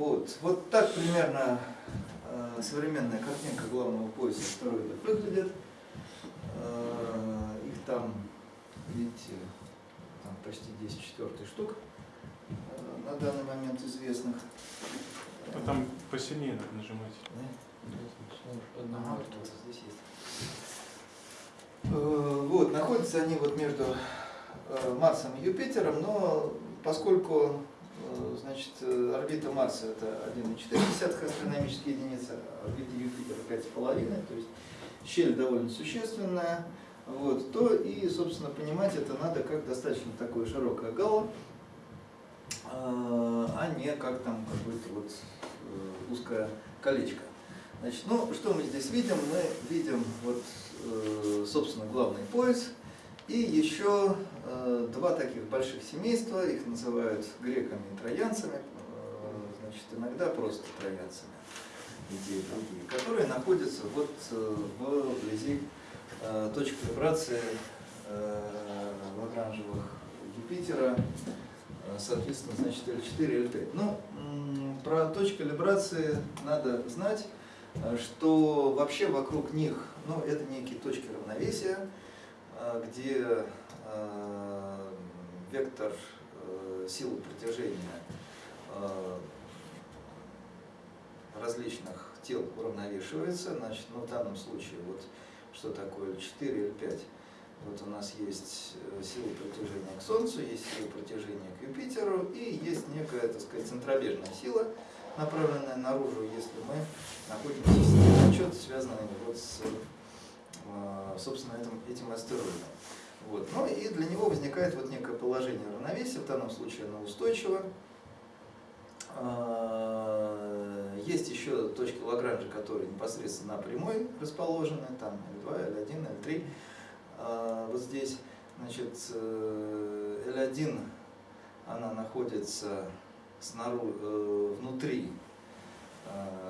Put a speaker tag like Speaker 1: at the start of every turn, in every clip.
Speaker 1: Вот, вот так примерно э, современная картинка главного пояса астероидов выглядит. Э, их там, видите, там почти 10 четвертых штук э, на данный момент известных.
Speaker 2: Ну, там посильнее надо нажимать.
Speaker 1: Да? Ага, вот здесь есть. Э, Вот, находятся они вот между э, Марсом и Юпитером, но поскольку значит, э, орбита Марса это 1,4 астрономической единицы, а орбита Юпитера 5,5, то есть щель довольно существенная, вот, то и, собственно, понимать это надо как достаточно такое широкое гало, э, а не как там какое-то вот э, узкое колечко. Значит, ну, что мы здесь видим? Мы видим, вот, э, собственно, главный пояс и еще э, два таких больших семейства, их называют греками и троянцами, э, значит, иногда просто троянцами, и те, другие, которые находятся вот э, вблизи точки вибрации лагранжевых Юпитера, соответственно, значит, L4 L5. Ну, про точки вибрации надо знать, что вообще вокруг них, ну, это некие точки равновесия, где э, вектор э, силы притяжения э, различных тел уравновешивается. Значит, ну, в данном случае, вот что такое L4, L5. Вот у нас есть э, сила притяжения к Солнцу, есть сила притяжения к Юпитеру и есть некая, так сказать, центробежная сила, направленная наружу, если мы находимся в системе отчета, связанной вот с, э, собственно, этим, этим астероидом. Вот. Ну и для него возникает вот некое положение равновесия, в данном случае оно устойчиво. А, Есть еще точки Лагранжа, которые непосредственно на прямой расположены, там L2, L1, L3. А, Вот здесь, значит, э, L1, она находится снаружи, э, внутри, э,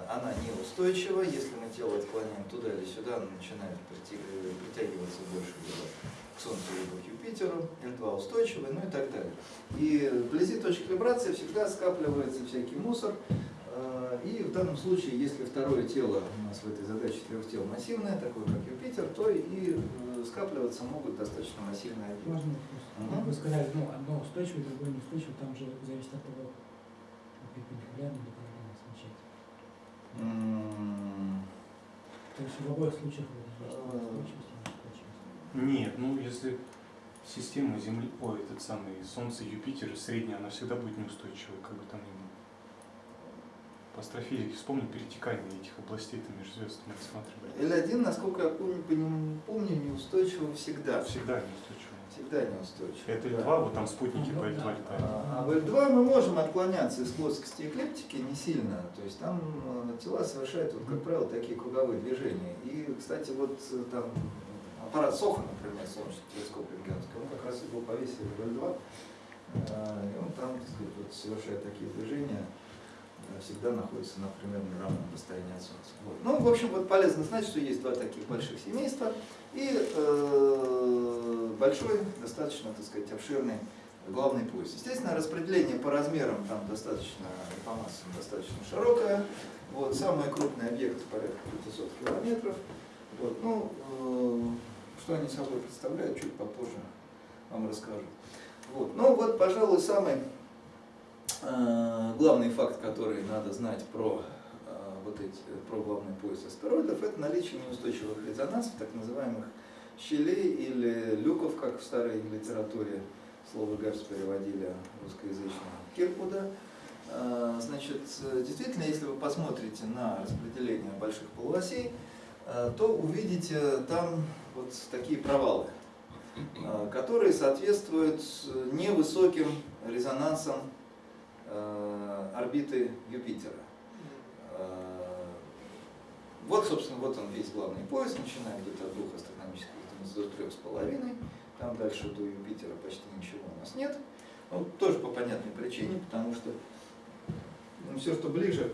Speaker 1: она неустойчива. Если мы тело отклоняем туда или сюда, она начинает притягиваться больше либо к Солнцу, либо к Юпитеру. L2 устойчивый, ну и так далее. И вблизи точки вибрации всегда скапливается всякий мусор. Э, И в данном случае, если второе тело у нас в этой задаче трех тел массивное, такое как Юпитер, то и э, скапливаться могут достаточно массивные объекты.
Speaker 3: Можно?
Speaker 1: Мгм.
Speaker 3: Вы сказали, ну, одно устойчивое, другое неустойчивое, там же зависит от того, перпендикулярно или То есть в обоих случаях есть
Speaker 1: А.
Speaker 2: Нет, ну если система Земли, ой, этот самый Солнце, Юпитер, средняя, она всегда будет неустойчивой, как бы там ни было. По астрофизике вспомни перетекание этих областей там между звездами рассматривали.
Speaker 1: L1, насколько я помню, помню неустойчиво всегда.
Speaker 2: Всегда неустойчивая.
Speaker 1: Всегда неустойчиво.
Speaker 2: Это
Speaker 1: да.
Speaker 2: L2, вот там спутники по
Speaker 3: да.
Speaker 2: L2 летают.
Speaker 1: А в L2 мы можем отклоняться из плоскости эклиптики не сильно, то есть там э, тела совершают, вот, как правило, такие круговые движения. И, кстати, вот э, там аппарат Соха, например, солнечный телескоп рентгеновский, он как раз его повесили в L2, э, и он там, так сказать, вот, совершает такие движения, всегда находится на примерно равном расстоянии от Солнца. Вот. Ну, в общем, вот полезно знать, что есть два таких больших семейства и э, большой, достаточно, так сказать, обширный главный пояс. Естественно, распределение по размерам там достаточно, по массам достаточно широкое. Вот, самые крупные объекты порядка 500 километров. Вот, ну, э, что они собой представляют, чуть попозже вам расскажу. Вот. Ну вот, пожалуй, самый главный факт, который надо знать про э, вот эти, про главный пояс астероидов, это наличие неустойчивых резонансов, так называемых щелей или люков, как в старой литературе слово Герц переводили русскоязычного Киркуда. Э, Значит, э, действительно, если вы посмотрите на распределение больших полуосей, э, то увидите там вот такие провалы, э, которые соответствуют э, невысоким резонансам э, орбиты Юпитера. Э, Вот, собственно, вот он весь главный пояс, начиная где-то от двух астрономических единиц до трех с половиной. Там дальше до Юпитера почти ничего у нас нет. Ну, тоже по понятной причине, потому что все, что ближе,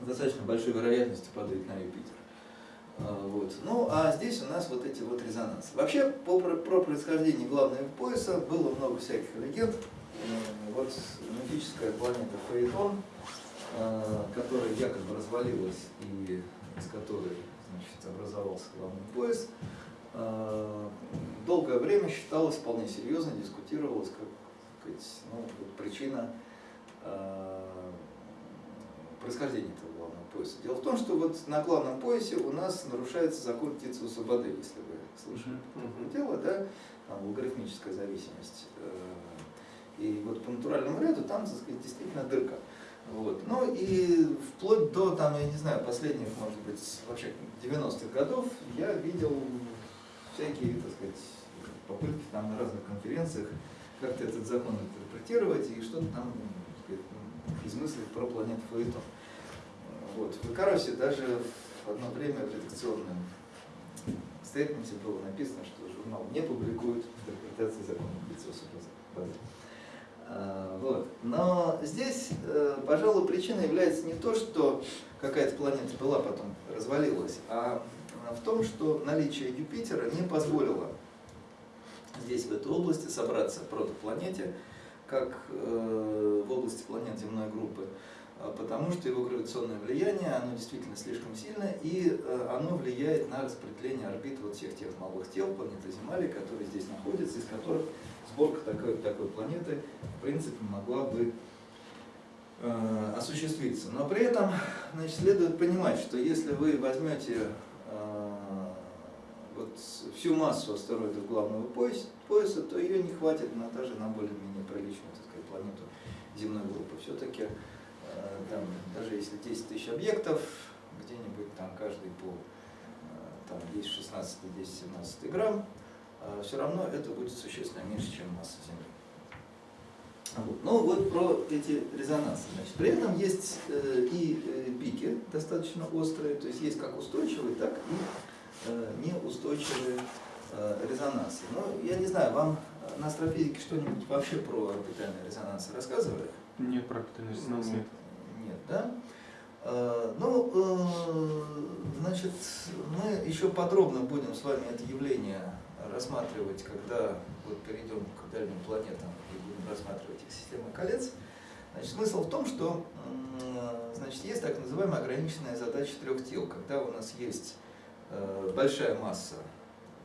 Speaker 1: достаточно большой вероятностью падает на Юпитер. А, Вот. Ну, а здесь у нас вот эти вот резонансы. Вообще, по, про происхождение главного пояса было много всяких легенд. Вот мифическая планета Фаэтон, э, которая якобы развалилась и из которой значит, образовался главный пояс, э, долгое время считалось вполне серьезно, дискутировалось как сказать, ну, вот причина э, происхождения этого главного пояса. Дело в том, что вот на главном поясе у нас нарушается закон птицы Субады, если вы слышали
Speaker 2: Мгм.
Speaker 1: такое дело, да, там логарифмическая зависимость. И вот по натуральному ряду там, так сказать, действительно дырка. Вот. Ну и вплоть до, там, я не знаю, последних, может быть, вообще 90-х годов я видел всякие, так сказать, попытки там на разных конференциях как-то этот закон интерпретировать и что-то там сказать, измыслить про планету Фаэтон. Вот. В Икаросе даже в одно время в редакционном стейтменте было написано, что журнал не публикует интерпретации закона Бицоса Базы. А, Вот. Но здесь, э, пожалуй, причина является не то, что какая-то планета была, потом развалилась, а в том, что наличие Юпитера не позволило здесь, в этой области, собраться протопланете, как э, в области планет земной группы, а потому что его гравитационное влияние, оно действительно слишком сильное, и э, оно влияет на распределение орбит вот всех тех малых тел планеты Земли, которые здесь находятся, из которых сборка такой, такой планеты, в принципе, могла бы э, осуществиться. Но при этом значит, следует понимать, что если вы возьмете э, вот всю массу астероидов главного пояса, то ее не хватит на даже на более-менее приличную так сказать, планету земной группы. Все-таки э, даже если 10 тысяч объектов, где-нибудь там каждый по э, там 10, 16, 10, 17 грамм, все равно это будет существенно меньше, чем масса Земли. Вот. Ну вот про эти резонансы. Значит, при этом есть э, и э, пики достаточно острые, то есть есть как устойчивые, так и э, неустойчивые резонансы. Но я не знаю, вам на астрофизике что-нибудь вообще про орбитальные резонансы рассказывали?
Speaker 2: Нет, про капитальный резонанс нет.
Speaker 1: Нет, да? Ну, значит, мы еще подробно будем с вами это явление рассматривать, когда вот перейдем к дальним планетам и будем рассматривать их системы колец. Значит, смысл в том, что значит, есть так называемая ограниченная задача трех тел, когда у нас есть э, большая масса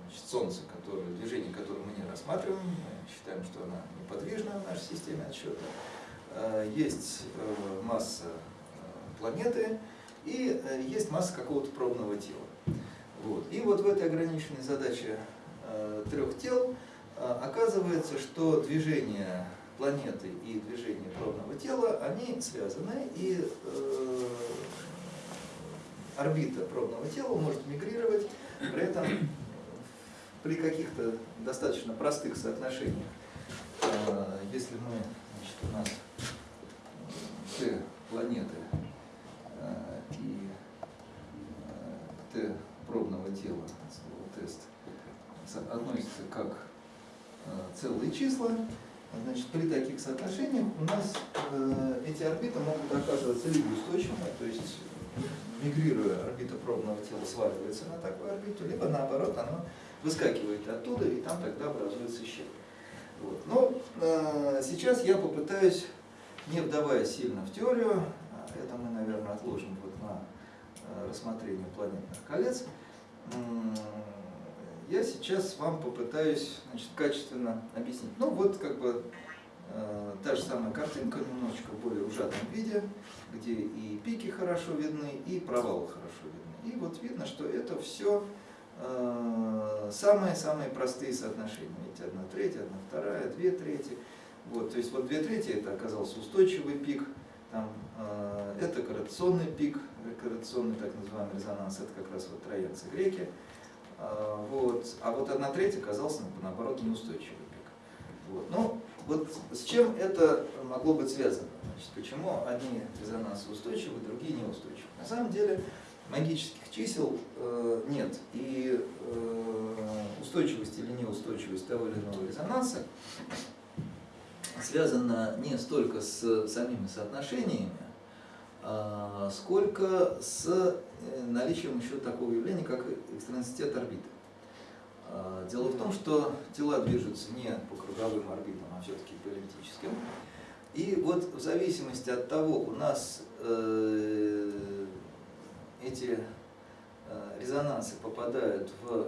Speaker 1: значит, Солнца, которое, движение которое мы не рассматриваем, мы считаем, что она неподвижна в нашей системе отсчета. Э, Есть э, масса планеты и есть масса какого-то пробного тела. Вот. И вот в этой ограниченной задаче трех тел э, оказывается, что движение планеты и движение пробного тела, они связаны, и э, орбита пробного тела может мигрировать, при этом при каких-то достаточно простых соотношениях. Э, Если мы, значит, у нас Т планеты э, и э, Т пробного тела, относятся как э, целые числа, значит, при таких соотношениях у нас э, эти орбиты могут оказываться либо устойчивыми, то есть мигрируя, орбита пробного тела сваливается на такую орбиту, либо наоборот, она выскакивает оттуда, и там тогда образуется щель. Вот. Но э, сейчас я попытаюсь, не вдаваясь сильно в теорию, а это мы, наверное, отложим вот на рассмотрение планетных колец, я сейчас вам попытаюсь значит, качественно объяснить. Ну вот как бы э, та же самая картинка, немножечко в более ужатом виде, где и пики хорошо видны, и провалы хорошо видны. И вот видно, что это все самые-самые простые соотношения. Видите, одна треть, одна вторая, две трети. Вот, то есть вот две трети это оказался устойчивый пик, там, э, это корреляционный пик, корреляционный так называемый резонанс, это как раз вот троянцы греки. А, вот, а вот одна треть оказался наоборот неустойчивый пик. Вот. Ну, вот с чем это могло быть связано? Значит, почему одни резонансы устойчивы, другие неустойчивы? На самом деле магических чисел э, нет. И э, устойчивость или неустойчивость того или иного резонанса связана не столько с самими соотношениями, сколько с э, наличием еще такого явления, как экстранцитет орбиты. А, Дело в том, что тела движутся не по круговым орбитам, а все-таки по эллиптическим. И вот в зависимости от того, у нас э, эти э, резонансы попадают в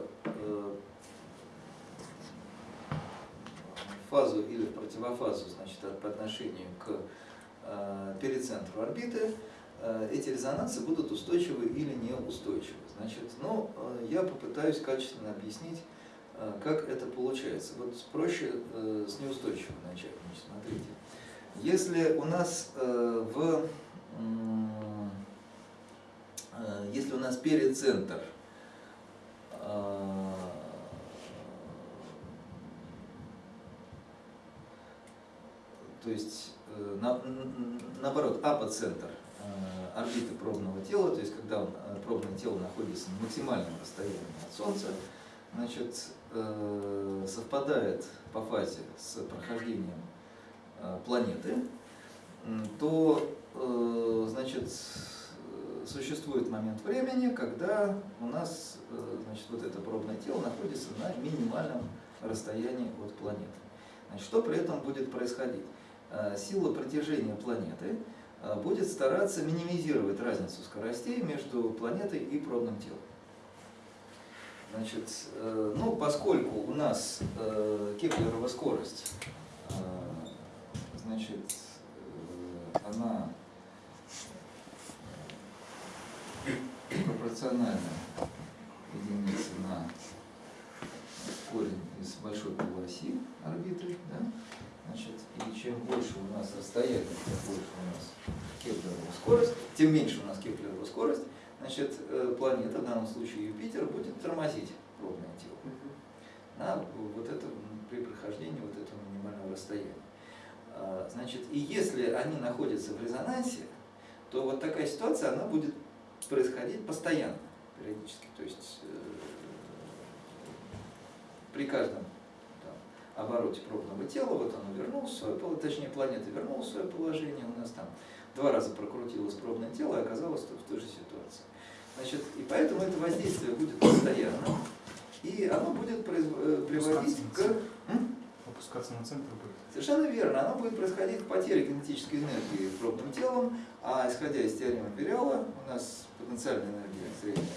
Speaker 1: фазу или в противофазу, значит, по отношению к перицентру орбиты, э, эти резонансы будут устойчивы или неустойчивы. Значит, ну, э, я попытаюсь качественно объяснить, э, как это получается. Вот проще э, с неустойчивым начать. Значит, смотрите. Если у нас э, в э, если у нас перицентр э, то есть э, на, наоборот, апоцентр э, орбиты пробного тела, то есть когда э, пробное тело находится на максимальном расстоянии от Солнца, значит, совпадает по фазе с прохождением планеты, то значит, существует момент времени, когда у нас значит, вот это пробное тело находится на минимальном расстоянии от планеты. Значит, что при этом будет происходить? Э, сила притяжения планеты э, будет стараться минимизировать разницу скоростей между планетой и пробным телом. Значит, э, ну, поскольку у нас Кеплерова скорость, значит, она пропорциональна единице на корень из большой полуоси орбиты, да? Значит, и чем больше у нас расстояние, тем больше у нас Кеплерова скорость, тем меньше у нас Кеплерова скорость, значит, э, планета, в данном случае Юпитер, будет тормозить пробное тело. На вот это, при прохождении вот этого минимального расстояния. А, значит, и если они находятся в резонансе, то вот такая ситуация, она будет происходить постоянно, периодически. То есть э, при каждом обороте пробного тела, вот оно вернулось в свое положение, точнее планета вернулась в свое положение, у нас там два раза прокрутилось пробное тело и оказалось в той же ситуации. Значит, и поэтому это воздействие будет постоянно, и оно будет э, приводить к...
Speaker 2: Опускаться на центр будет.
Speaker 1: Совершенно верно. Оно будет происходить к потере кинетической энергии пробным телом, а исходя из теоремы Периала, у нас потенциальная энергия средняя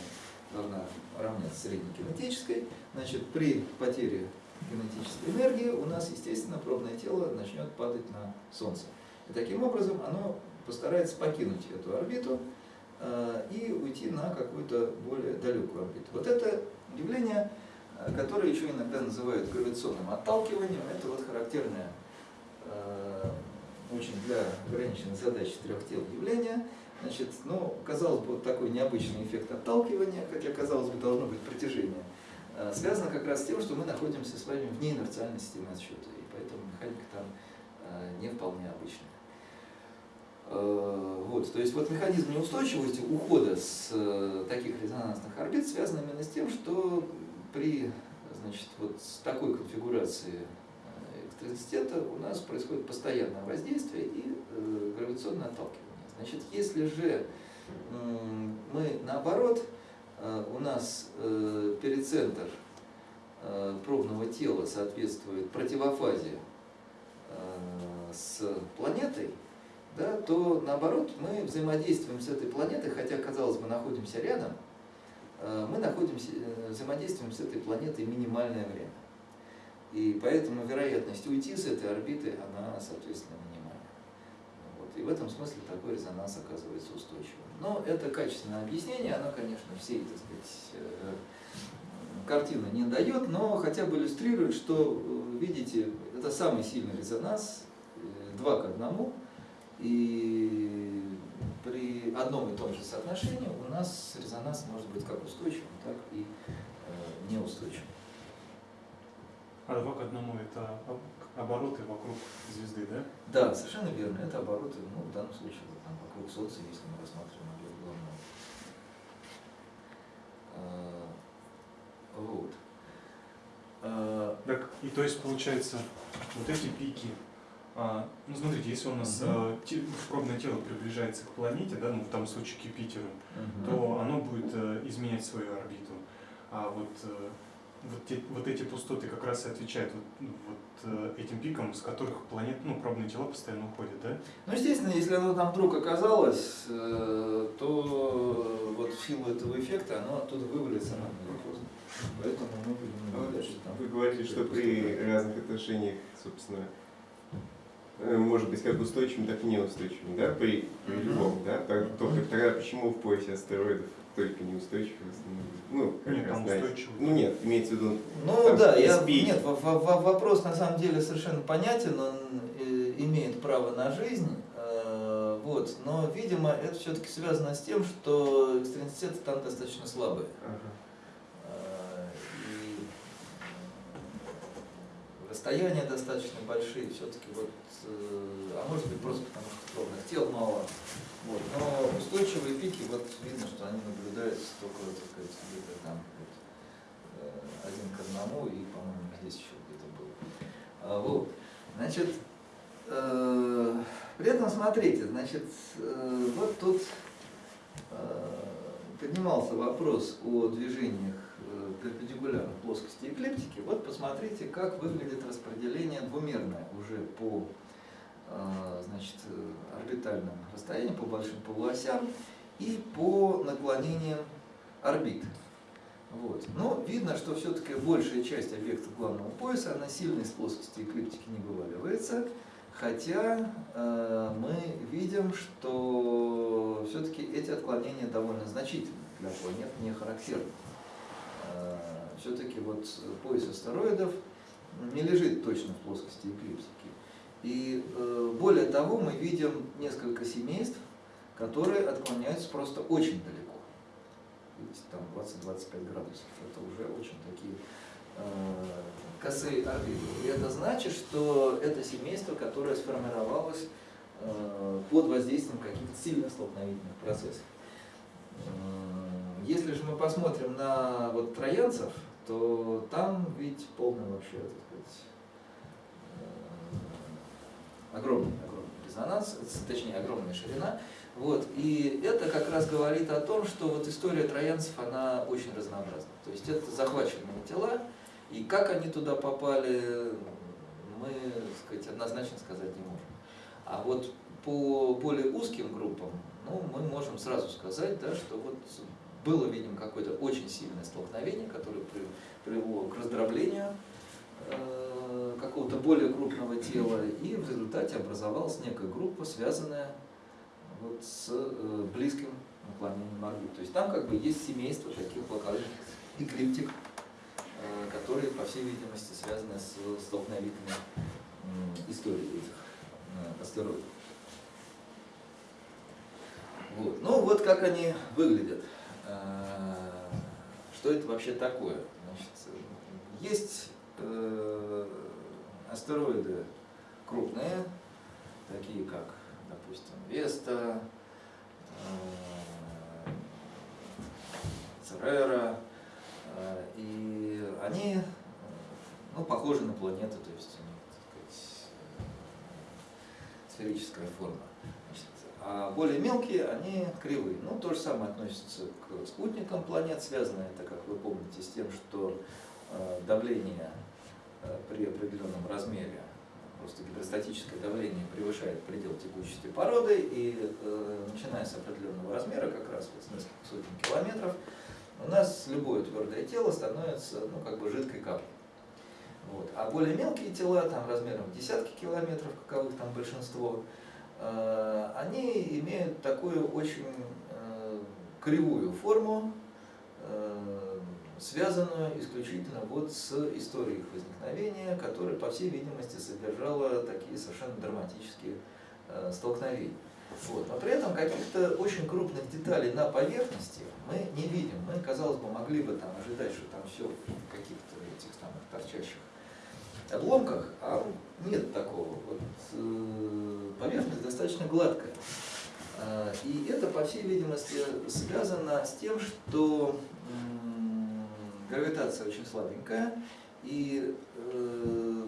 Speaker 1: должна равняться средней кинетической. Значит, при потере кинетической энергии, у нас, естественно, пробное тело начнет падать на Солнце. И таким образом оно постарается покинуть эту орбиту э, и уйти на какую-то более далекую орбиту. Вот это явление, э, которое еще иногда называют гравитационным отталкиванием, это вот характерное э, очень для ограниченной задачи трех тел явление. Значит, ну, казалось бы, вот такой необычный эффект отталкивания, хотя, казалось бы, должно быть притяжение связано как раз с тем, что мы находимся с вами вне инерциальной системы отсчета, и поэтому механика там э, не вполне обычная. Э, вот, то есть вот механизм неустойчивости ухода с таких резонансных орбит связан именно с тем, что при значит, вот такой конфигурацией электрицитета у нас происходит постоянное воздействие и гравитационное отталкивание. Значит, если же мы наоборот Э, у нас э, перицентр э, пробного тела соответствует противофазе с планетой, да, то наоборот мы взаимодействуем с этой планетой, хотя, казалось бы, находимся рядом, мы находимся, взаимодействуем с этой планетой минимальное время. И поэтому вероятность уйти с этой орбиты, она, соответственно. И в этом смысле такой резонанс оказывается устойчивым. Но это качественное объяснение, оно, конечно, всей, так сказать, э, картины не дает, но хотя бы иллюстрирует, что, э, видите, это самый сильный резонанс, э, два к одному, и при одном и том же соотношении у нас резонанс может быть как устойчивым, так и неустойчивым.
Speaker 2: А два к одному это обороты вокруг звезды, да?
Speaker 1: Да, совершенно верно. Это обороты, ну, в данном случае, там, вокруг Солнца, если мы рассматриваем объект главного. А, вот.
Speaker 2: А, так, и то есть получается, вот эти пики, а, ну смотрите, если у нас угу. а, те, пробное тело приближается к планете, да, ну в том случае к Юпитеру, угу. то оно будет а, изменять свою орбиту. А вот вот, те- вот эти пустоты как раз и отвечают вот, ну, вот э, этим пикам, с которых планет, ну, пробные тела постоянно уходят, да?
Speaker 1: Ну, естественно, если оно там вдруг оказалось, э, то вот в силу этого эффекта оно оттуда вывалится рано или поздно. Поэтому мы будем наблюдать, что там.
Speaker 4: Вы говорите, что при разных отношениях, собственно, э, может быть как устойчивым, так и неустойчивым, да, при, при любом, да? Так, только тогда почему в поясе астероидов только неустойчивые становятся? Ну, как
Speaker 2: Нет,
Speaker 4: раз,
Speaker 2: там устойчивые.
Speaker 4: Ну нет, имеется в виду,
Speaker 1: Ну
Speaker 4: Там
Speaker 1: да, я, нет, во- во- вопрос на самом деле совершенно понятен, он э, имеет право на жизнь, э, вот, но, видимо, это все-таки связано с тем, что экстренситеты там достаточно слабые.
Speaker 4: ага,
Speaker 1: Э, И расстояния достаточно большие, все-таки вот, э, а может быть просто потому, что кровных тел мало. Вот. Но устойчивые пики, вот видно, что они наблюдаются только, так где-то там вот, э, один к одному, и, по-моему, здесь еще где-то был. А, вот. Значит, э, при этом смотрите, значит, э, вот тут э, поднимался вопрос о движениях э, перпендикулярно плоскости эклиптики. Вот посмотрите, как выглядит распределение двумерное уже по значит, э, орбитальным расстояниям, по большим полуосям и по наклонениям орбит. Вот. Но видно, что все-таки большая часть объекта главного пояса, она сильно из плоскости эклиптики не вываливается, хотя э, мы видим, что все-таки эти отклонения довольно значительны для планет, не характерны. все-таки вот пояс астероидов не лежит точно в плоскости эклиптики. И э, более того, мы видим несколько семейств, которые отклоняются просто очень далеко. Видите, там 20-25 градусов. Это уже очень такие э, косые орбиты. И это значит, что это семейство, которое сформировалось э, под воздействием каких-то сильно столкновительных процессов. Если же мы посмотрим на вот троянцев, то там ведь полный вообще, так сказать, огромный, огромный резонанс, точнее огромная ширина. Вот. И это как раз говорит о том, что вот история троянцев, она очень разнообразна. То есть это захваченные тела, и как они туда попали, мы сказать, однозначно сказать не можем. А вот по более узким группам, ну, мы можем сразу сказать, да, что вот было, видимо, какое-то очень сильное столкновение, которое при- привело к раздроблению э, какого-то более крупного тела, и в результате образовалась некая группа, связанная вот с э, близким наклонением орбит. То есть там как бы есть семейство таких локальных эклиптик, э, которые, по всей видимости, связаны с столкновительной историей этих э, астероидов. Вот. Ну вот как они выглядят. Э, Что это вообще такое? Значит, э, есть э, астероиды крупные, такие как, допустим, Веста, э, Церера, э, и они э, ну, похожи на планеты, то есть у них, сказать, э, сферическая форма. А более мелкие, они кривые. Ну, то же самое относится к спутникам планет, связано это, как вы помните, с тем, что э, давление э, при определенном размере, просто гидростатическое давление превышает предел текучести породы, и э, начиная с определенного размера, как раз вот с нескольких сотен километров, у нас любое твердое тело становится ну, как бы жидкой каплей. Вот. А более мелкие тела, там размером десятки километров, каковых там большинство, э, они имеют такую очень э, кривую форму, э, связанную исключительно вот с историей их возникновения, которая, по всей видимости, содержала такие совершенно драматические э, столкновения. Вот. Но при этом каких-то очень крупных деталей на поверхности мы не видим. Мы, казалось бы, могли бы там ожидать, что там все в каких-то этих самых торчащих обломках, а нет такого. Вот, э, поверхность достаточно гладкая. А, И это, по всей видимости, связано с тем, что гравитация очень слабенькая, и э,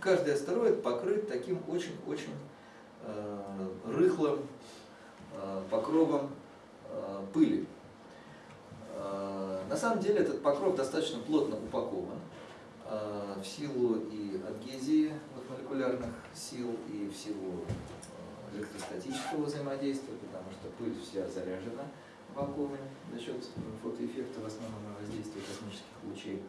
Speaker 1: каждый астероид покрыт таким очень-очень э, рыхлым э, покровом пыли. На самом деле этот покров достаточно плотно упакован в силу и адгезии молекулярных сил, и в силу электростатического взаимодействия, потому что пыль вся заряжена в вакууме за счет фотоэффекта, в основном воздействия космических лучей.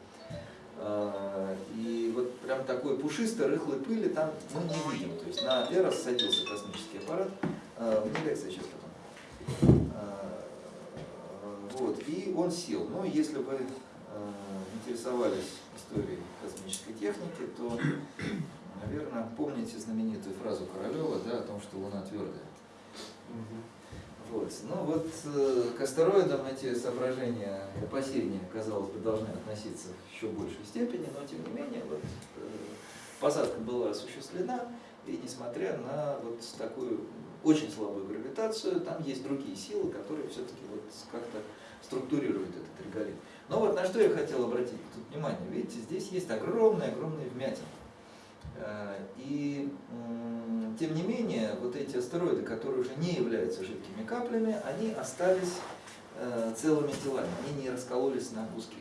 Speaker 1: Э, И вот прям такой пушистой, рыхлой пыли там мы не видим. То есть на Эрос садился космический аппарат, э, в лекция сейчас потом. Э, Вот, и он сел. Но если вы э, интересовались историей космической техники, то, наверное, помните знаменитую фразу Королева да, о том, что Луна твердая. Вот. Ну вот э, к астероидам эти соображения и опасения, казалось бы, должны относиться в еще большей степени, но тем не менее вот, э, посадка была осуществлена, и несмотря на вот такую очень слабую гравитацию, там есть другие силы, которые все-таки вот как-то структурируют этот реголит. Но вот на что я хотел обратить тут внимание. Видите, здесь есть огромные-огромные вмятины. Э, И тем не менее, вот эти астероиды, которые уже не являются жидкими каплями, они остались э, целыми телами, они не раскололись на куски.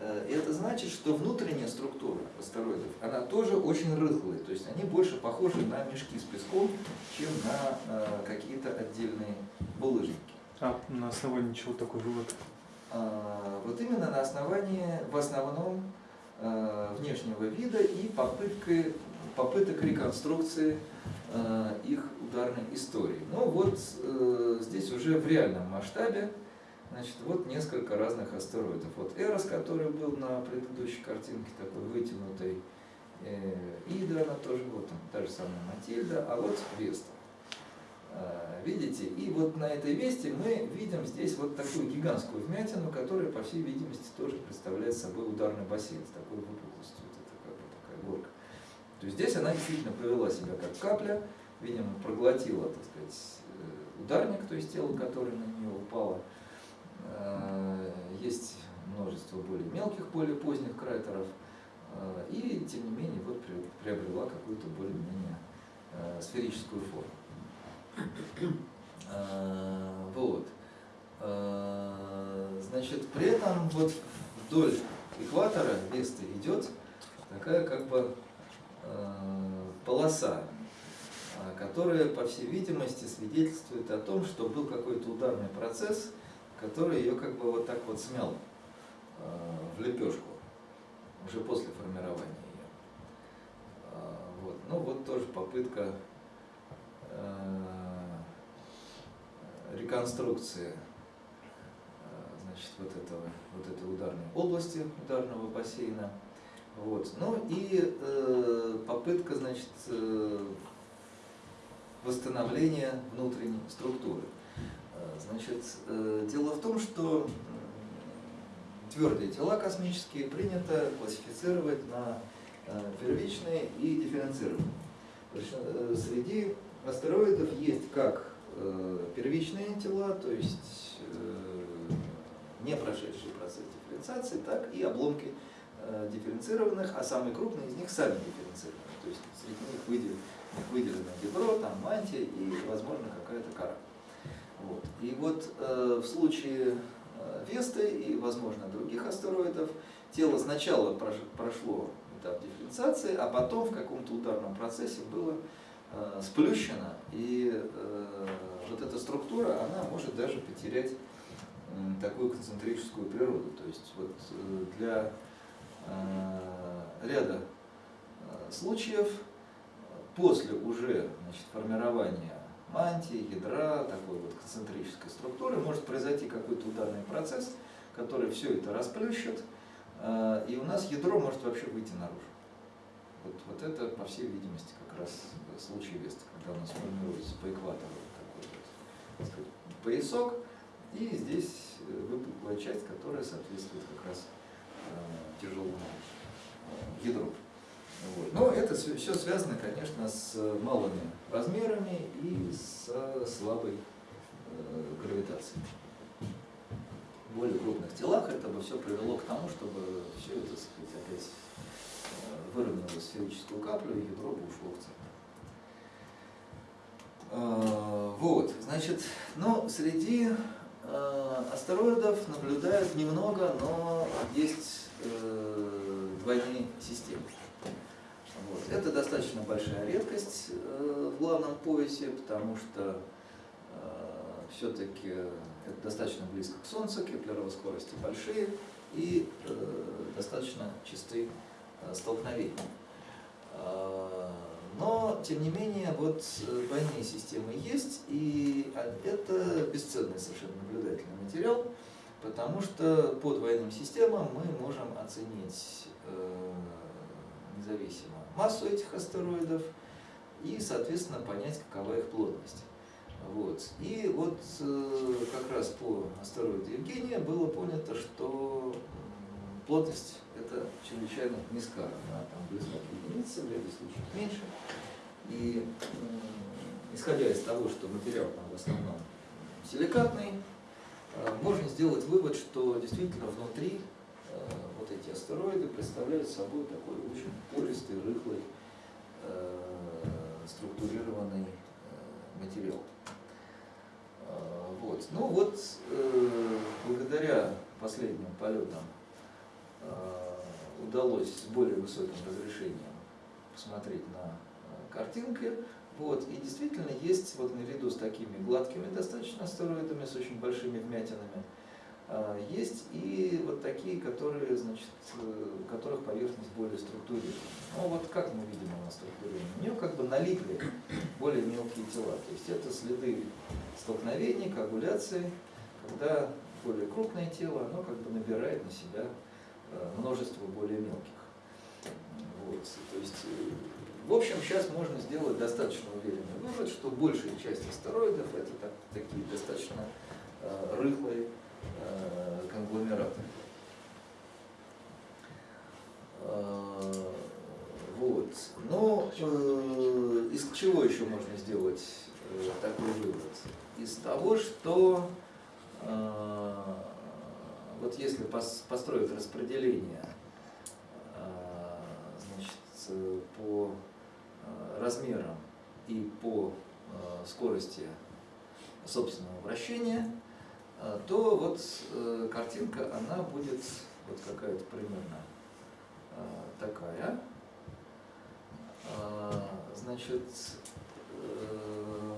Speaker 1: Э, И это значит, что внутренняя структура астероидов, она тоже очень рыхлая, то есть они больше похожи на мешки с песком, чем на какие-то отдельные булыжники.
Speaker 2: А на основании чего такой вывод?
Speaker 1: Вот именно на основании, в основном, внешнего вида и попыткой, попыток реконструкции э, их ударной истории. Ну вот э, здесь уже в реальном масштабе, значит, вот несколько разных астероидов. Вот Эрос, который был на предыдущей картинке, такой вытянутый, э, Ида, она тоже, вот там, та же самая Матильда, а вот Веста. А, Видите? И вот на этой весте мы видим здесь вот такую гигантскую вмятину, которая, по всей видимости, тоже представляет собой ударный бассейн с такой выпуклостью. Вот это как бы такая горка. То есть здесь она действительно повела себя как капля, видимо, проглотила, так сказать, э, ударник, то есть тело, которое на нее упало. А, Есть множество более мелких, более поздних кратеров. И, тем не менее, вот при- приобрела какую-то более-менее э, сферическую форму. А, Вот. А, Значит, при этом вот вдоль экватора Весты идет такая как бы а, полоса, которая, по всей видимости, свидетельствует о том, что был какой-то ударный процесс, который ее как бы вот так вот смял в лепешку уже после формирования ее. Вот. Ну вот тоже попытка э, реконструкции э, значит, вот, этого, вот этой ударной области, ударного бассейна. Вот. Ну и э, попытка значит, э, восстановления внутренней структуры. Э, Значит, э, дело в том, что твердые тела космические принято классифицировать на э, первичные и дифференцированные. Э, Среди астероидов есть как э, первичные тела, то есть э, не прошедшие процесс дифференциации, так и обломки э, дифференцированных, а самый крупный из них сами дифференцированные. То есть среди них выделено, выделено ядро, там мантия и, возможно, какая-то кора. Вот. И вот э, в случае Весты и, возможно, других астероидов тело сначала прош- прошло этап дифференциации, а потом в каком-то ударном процессе было э, сплющено, и э, вот эта структура, она может даже потерять такую концентрическую природу. То есть вот э, для ряда случаев после уже значит, формирования мантии, ядра, такой вот концентрической структуры, может произойти какой-то ударный процесс, который все это расплющит, и у нас ядро может вообще выйти наружу. Вот, вот это, по всей видимости, как раз случай Веста, когда у нас формируется по экватору такой вот, так сказать, поясок, и здесь э, выпуклая часть, которая соответствует как раз э, тяжелому э, ядру. Вот. Но это все связано, конечно, с малыми размерами и с слабой гравитацией. В более крупных телах это бы все привело к тому, чтобы все это, так сказать, опять э, выровняло сферическую каплю, и ядро ушло в центр. Э, Вот, значит, ну, среди э, астероидов наблюдают немного, но есть э, двойные системы. Вот. Это достаточно большая редкость э, в главном поясе, потому что все-таки это достаточно близко к Солнцу, кеплеровые скорости большие и достаточно чистые столкновения. Но, тем не менее, вот э, двойные системы есть, и это бесценный совершенно наблюдательный материал, потому что по двойным системам мы можем оценить э, независимо массу этих астероидов и, соответственно, понять, какова их плотность. Вот. И вот э, как раз по астероиду Евгения было понято, что плотность это чрезвычайно низка, она там близко к единице, в ряде случаев меньше. И исходя из того, что материал там в основном силикатный, э, можно сделать вывод, что действительно внутри э, вот эти астероиды представляют собой такой очень пористый, рыхлый, э, структурированный материал. Вот. Ну вот, благодаря последним полетам удалось с более высоким разрешением посмотреть на э, картинки. Вот, и действительно есть вот наряду с такими гладкими достаточно астероидами, с очень большими вмятинами, а, есть и вот такие, которые, значит, э, у которых поверхность более структурирована. Ну вот как мы видим она структурирована? У нее как бы налипли более мелкие тела. То есть это следы столкновений, коагуляции, когда более крупное тело, оно как бы набирает на себя Э, множество более мелких. Вот. То есть, э, в общем, сейчас можно сделать достаточно уверенный вывод, что большая часть астероидов это так, такие достаточно э, рыхлые э, конгломераты. Э, вот. Но э, из чего еще можно сделать э, такой вывод? Из того, что э, вот если построить распределение а, значит, по а, размерам и по а, скорости собственного вращения, то вот э, картинка, она будет вот какая-то примерно такая. Значит, э,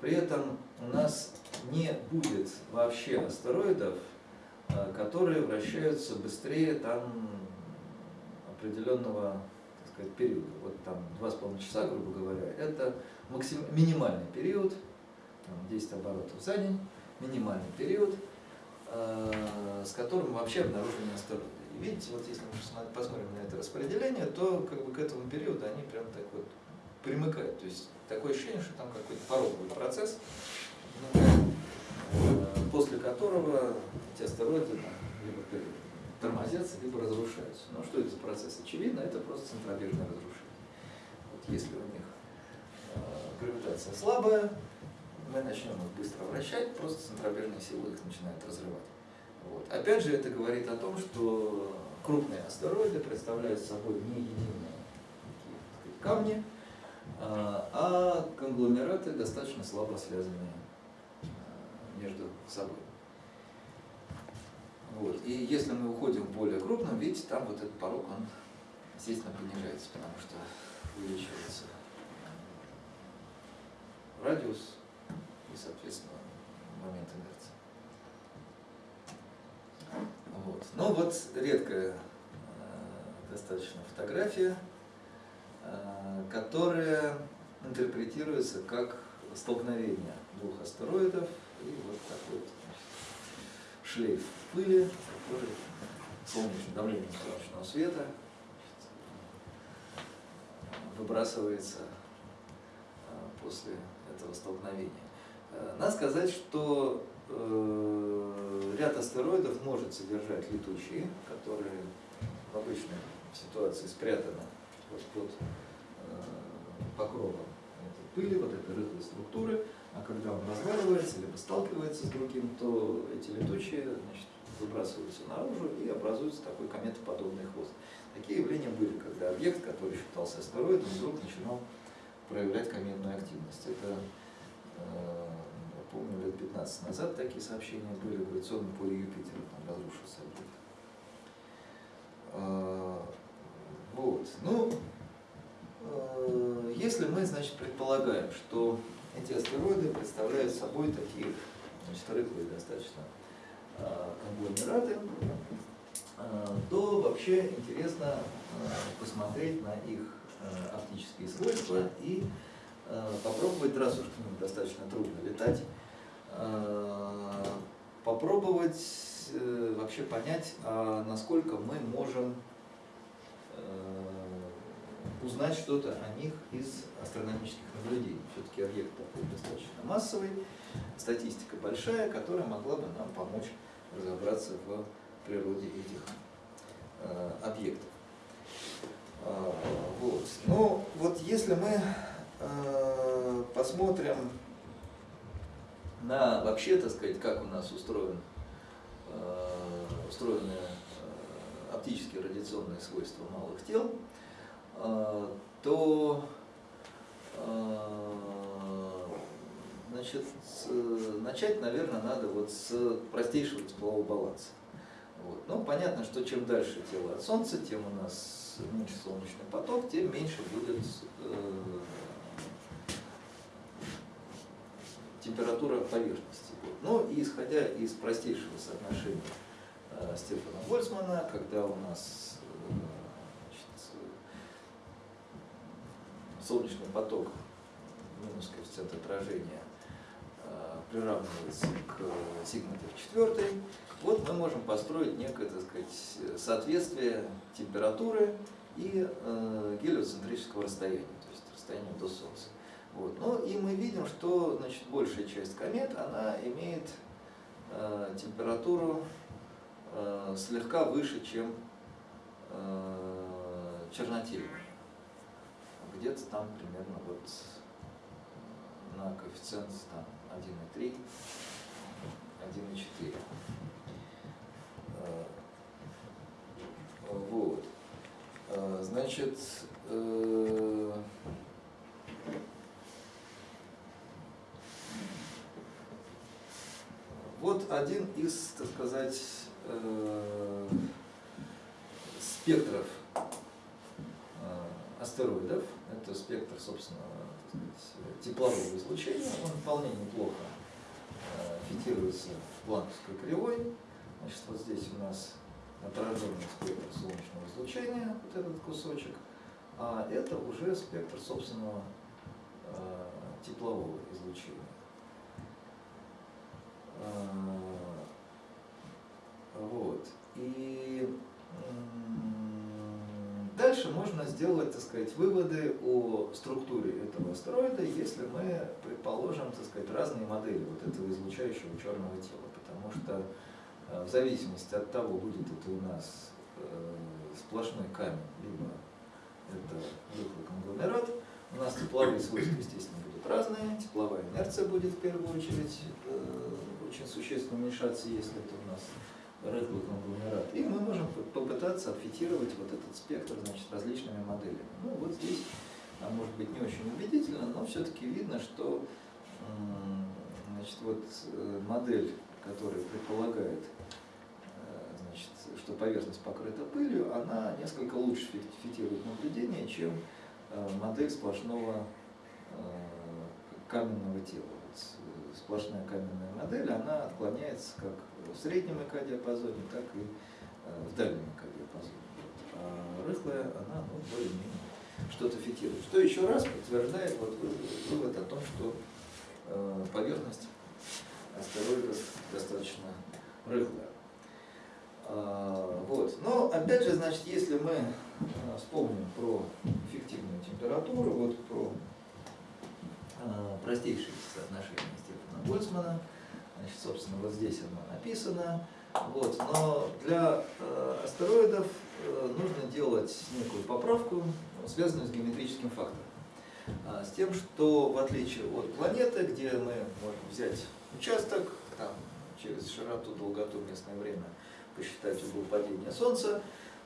Speaker 1: при этом у нас не будет вообще астероидов, э, которые вращаются быстрее там определенного так сказать, периода. Вот там 2,5 часа, грубо говоря, это максим, минимальный период, там 10 оборотов за день, минимальный период, э, с которым вообще обнаружены астероиды. И видите, вот если мы посмотрим на это распределение, то как бы к этому периоду они прям так вот примыкают. То есть такое ощущение, что там какой-то пороговый процесс, Э, после которого эти астероиды либо тормозятся, либо разрушаются. Но что это за процесс? Очевидно, это просто центробежное разрушение. Вот если у них э, гравитация слабая, мы начнем их быстро вращать, просто центробежные силы их начинают разрывать. Вот. Опять же, это говорит о том, что крупные астероиды представляют собой не единые сказать, камни, а, а конгломераты достаточно слабо связанные между собой. Вот. И если мы уходим в более крупном, видите, там вот этот порог, он, естественно, понижается, потому что увеличивается радиус и, соответственно, момент инерции. Вот. Но вот редкая э, достаточно фотография, э, которая интерпретируется как столкновение двух астероидов и вот такой вот, шлейф пыли, который солнечным давлением солнечного света выбрасывается а, после этого столкновения. Э, надо сказать, что э, ряд астероидов может содержать летучие, которые в обычной ситуации спрятаны вот под э, покровом этой пыли, вот этой рыхлой структуры, а когда он разваливается, либо сталкивается с другим, то эти летучие значит, выбрасываются наружу и образуется такой кометоподобный хвост. Такие явления были, когда объект, который считался астероидом, вдруг начинал проявлять кометную активность. Это э, вот, помню, лет 15 назад такие сообщения были в гравитационном поле Юпитера, там разрушился объект. А, Вот. Ну, э, если мы, значит, предполагаем, что эти астероиды представляют собой такие, значит, рыхлые достаточно а, конгломераты, а, то вообще интересно а, посмотреть на их оптические свойства и попробовать, раз уж к достаточно трудно летать, попробовать э, вообще понять, насколько мы можем э, узнать что-то о них из астрономических наблюдений. Все-таки объект такой достаточно массовый, статистика большая, которая могла бы нам помочь разобраться в природе этих э, объектов. А, вот. Ну, вот если мы э, посмотрим на вообще, так сказать, как у нас устроен, э, устроены э, оптические радиационные свойства малых тел, э, то э, значит, начать, наверное, надо вот с простейшего теплового баланса. Вот. Ну, понятно, что чем дальше тело от Солнца, тем у нас меньше солнечный поток, тем меньше будет э, температура поверхности. Ну и исходя из простейшего соотношения э, Стефана Больцмана, когда у нас э, значит, э, солнечный поток минус коэффициент отражения э, приравнивается к э, сигма в четвертой, вот мы можем построить некое, так сказать, соответствие температуры и э, гелиоцентрического расстояния, то есть расстояния до Солнца. Вот. Ну и мы видим, что значит, большая часть комет, она имеет э, температуру э, слегка выше, чем э, чернотельная. Где-то там примерно вот на коэффициент там 1,3, 1,4. Э, Вот. Э, Значит, э, вот один из, так сказать, спектров астероидов. Это спектр, собственно, сказать, теплового излучения. Он вполне неплохо э, фитируется планковской кривой. Значит, вот здесь у нас отраженный спектр солнечного излучения, вот этот кусочек, а это уже спектр собственного э, теплового излучения. А, Вот. И дальше можно сделать, так сказать, выводы о структуре этого астероида, если мы предположим, так сказать, разные модели вот этого излучающего черного тела. Потому что э, в зависимости от того, будет это у нас э, сплошной камень, либо это рыхлый конгломерат, у нас тепловые свойства, естественно, будут разные, тепловая инерция будет в первую очередь э, очень существенно уменьшаться, если это у нас рыхлый конгломерат. И мы можем по- попытаться отфитировать вот этот спектр значит, различными моделями. Ну вот здесь, может быть не очень убедительно, но все-таки видно, что значит, вот, э, модель, которая предполагает, э, значит, что поверхность покрыта пылью, она несколько лучше фи- фитирует наблюдение, чем э, модель сплошного каменного тела. Э, сплошная каменная модель, она отклоняется как в среднем ЭК-диапазоне, так и э, в дальнем ЭК-диапазоне. А рыхлая, она ну, более-менее что-то фитирует. Что еще раз подтверждает вот вы- вывод о том, что э, поверхность астероидов достаточно рыхлая. А, Вот. Но опять же, значит, если мы а, вспомним про эффективную температуру, вот про простейшие соотношения Больцмана, значит, собственно, вот здесь оно написано. Вот. Но для э, астероидов э, нужно делать некую поправку, связанную с геометрическим фактором. А, С тем, что в отличие от планеты, где мы можем взять участок, там, через широту, долготу, местное время, посчитать угол падения Солнца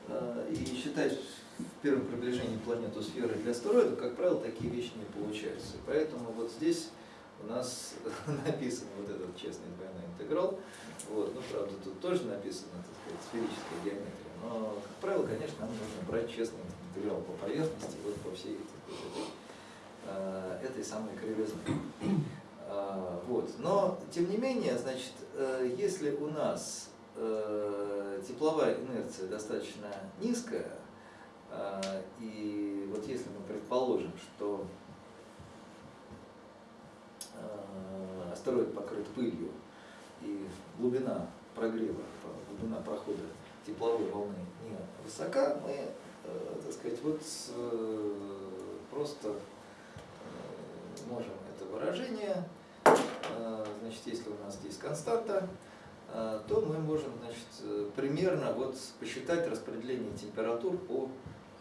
Speaker 1: э, и считать в первом приближении планету сферы для астероида, как правило, такие вещи не получаются. Поэтому вот здесь у нас написан вот этот честный двойной интеграл. Вот. Ну, правда, тут тоже написано, так сказать, сферическая геометрия. Но, как правило, конечно, нам нужно брать честный интеграл по поверхности, вот по всей сказать, э, этой самой кривизны. А, Вот. Но, тем не менее, значит, э, если у нас э, тепловая инерция достаточно низкая, и вот если мы предположим, что астероид покрыт пылью, и глубина прогрева, глубина прохода тепловой волны не высока, мы, э, так сказать, вот э, просто э, можем это выражение, э, значит, если у нас здесь константа, э, то мы можем, значит, э, примерно вот посчитать распределение температур по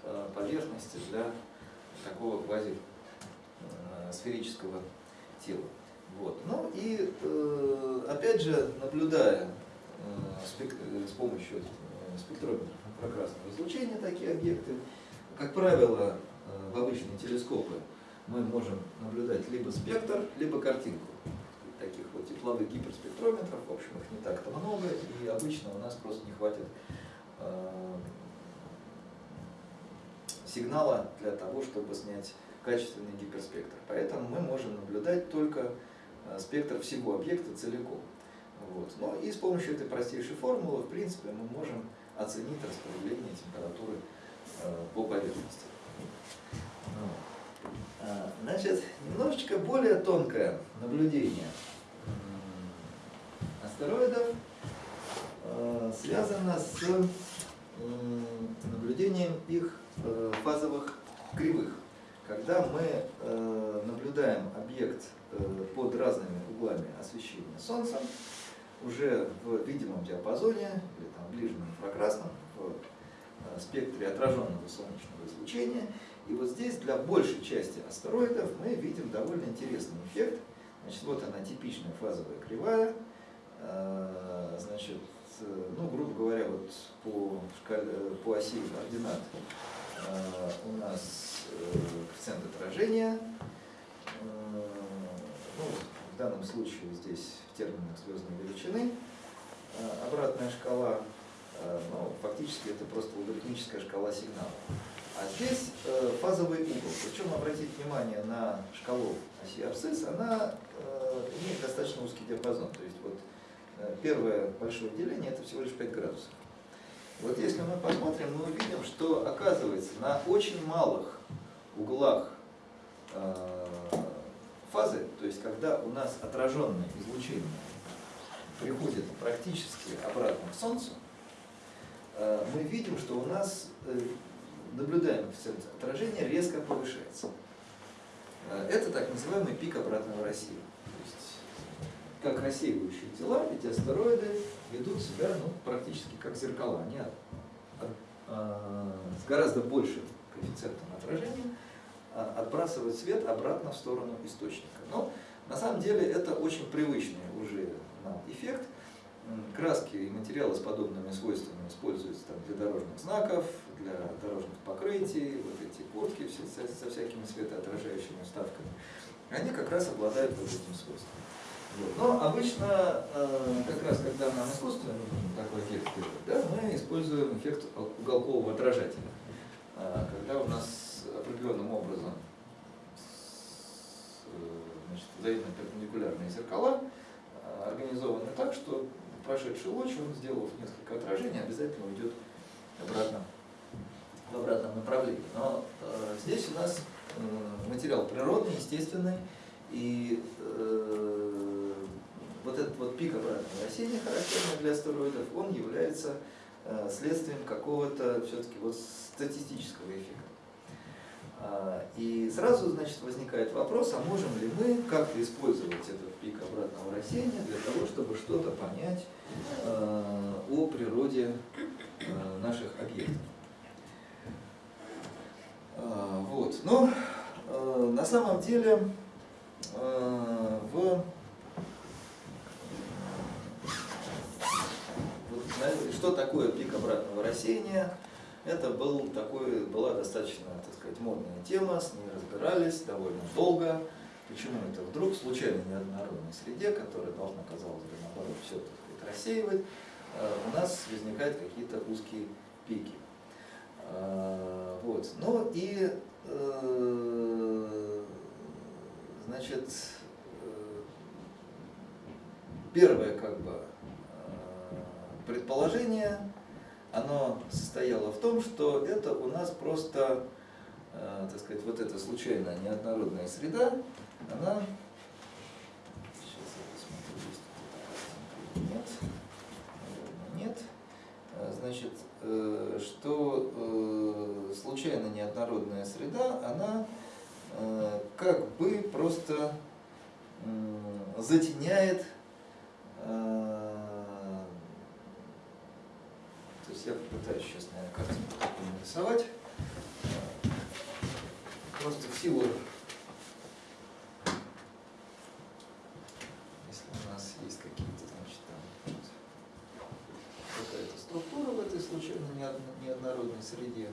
Speaker 1: э, поверхности для такого квази э, сферического тела. Вот. Ну и э, опять же, наблюдая э, э, с помощью спектрометра инфракрасного излучения такие объекты, как правило, в обычные телескопы мы можем наблюдать либо спектр, либо картинку. Таких вот тепловых гиперспектрометров, в общем, их не так-то много, и обычно у нас просто не хватит сигнала для того, чтобы снять качественный гиперспектр. Поэтому мы можем наблюдать только э, спектр всего объекта целиком. Вот. Ну и с помощью этой простейшей формулы, в принципе, мы можем оценить распределение температуры э, по поверхности. А, Значит, немножечко более тонкое наблюдение астероидов э, связано с наблюдением их фазовых кривых. Когда мы э, наблюдаем объект э, под разными углами освещения Солнцем, уже в видимом диапазоне, или там ближнем инфракрасном, в э, спектре отраженного солнечного излучения. И вот здесь для большей части астероидов мы видим довольно интересный эффект. Значит, вот она типичная фазовая кривая. Э, Значит, э, ну, грубо говоря, вот по, шкале, по оси координат э, у нас э, коэффициент отражения. Э, Ну, в данном случае здесь в терминах звездной величины. Э, Обратная шкала, э, ну, фактически это просто логарифмическая шкала сигнала. А здесь э, фазовый угол. Причем обратите внимание на шкалу оси абсцисс, она э, имеет достаточно узкий диапазон. То есть вот э, первое большое деление это всего лишь 5 градусов. Вот если мы посмотрим, мы увидим, что оказывается на очень малых углах э, фазы, то есть когда у нас отраженное излучение приходит практически обратно к Солнцу, э, мы видим, что у нас э, наблюдаемый коэффициент отражения резко повышается. Это так называемый пик обратного рассеяния. Как рассеивающие тела, эти астероиды ведут себя ну, практически как зеркала. Они от- от- а, с гораздо большим коэффициентом отражения а, отбрасывают свет обратно в сторону источника. Но на самом деле это очень привычный уже нам эффект. Краски и материалы с подобными свойствами используются там, для дорожных знаков, для дорожных покрытий, вот эти куртки все, со, со всякими светоотражающими вставками. Они как раз обладают вот этим свойством. Но обычно, э, как раз когда нам искусственно нужен такой эффект да, мы используем эффект уголкового отражателя. А, Когда у нас определенным образом э, значит, взаимно перпендикулярные зеркала организованы так, что прошедший луч, он сделав несколько отражений, обязательно уйдет обратно в обратном направлении. Но э, здесь у нас э, материал природный, естественный, и э, вот этот вот пик обратного рассеяния, характерный для астероидов, он является э, следствием какого-то все-таки вот статистического эффекта. А, И сразу, значит, возникает вопрос, а можем ли мы как-то использовать этот пик обратного рассеяния для того, чтобы что-то понять э, о природе э, наших объектов. А, Вот. Но на самом деле в вот, на- что такое пик обратного рассеяния? Это был такой, была достаточно, так сказать, модная тема, с ней разбирались довольно долго. почему это вдруг случайно неоднородной среде, которая должна, казалось бы, наоборот, все так сказать, рассеивать, э, у нас возникают какие-то узкие пики. Э, Вот. Ну и, э, значит, первое как бы предположение, оно состояло в том, что это у нас просто, э, так сказать, вот эта случайная неоднородная среда, она, сейчас я посмотрю, есть тут нет, нет, Э, значит, э, что случайно неоднородная среда, она как бы просто затеняет э, то есть я попытаюсь сейчас, наверное, картинку такую нарисовать. Просто в силу, если у нас есть какие-то, значит, там какая-то структура в этой случайно неодно- неоднородной среде.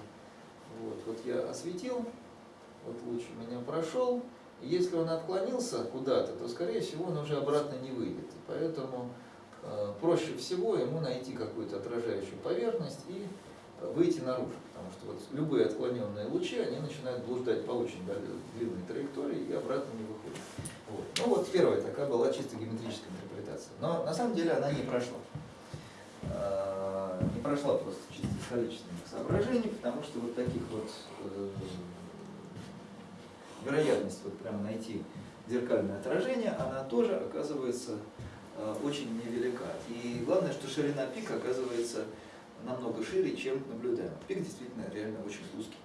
Speaker 1: Вот, вот я осветил, вот луч у меня прошел, если он отклонился куда-то, то, скорее всего, он уже обратно не выйдет. И поэтому проще всего ему найти какую-то отражающую поверхность и э, выйти наружу. Потому что вот любые отклоненные лучи, они начинают блуждать по очень длинной траектории и обратно не выходят. Вот. Ну вот первая такая была чисто геометрическая интерпретация. Но на самом деле она не прошла. Э, Не прошла просто чисто из количественных соображений, потому что вот таких вот э, вероятность вот прямо найти зеркальное отражение, она тоже оказывается э, очень невелика. И главное, что ширина пика оказывается намного шире, чем наблюдаем. Пик действительно реально очень узкий.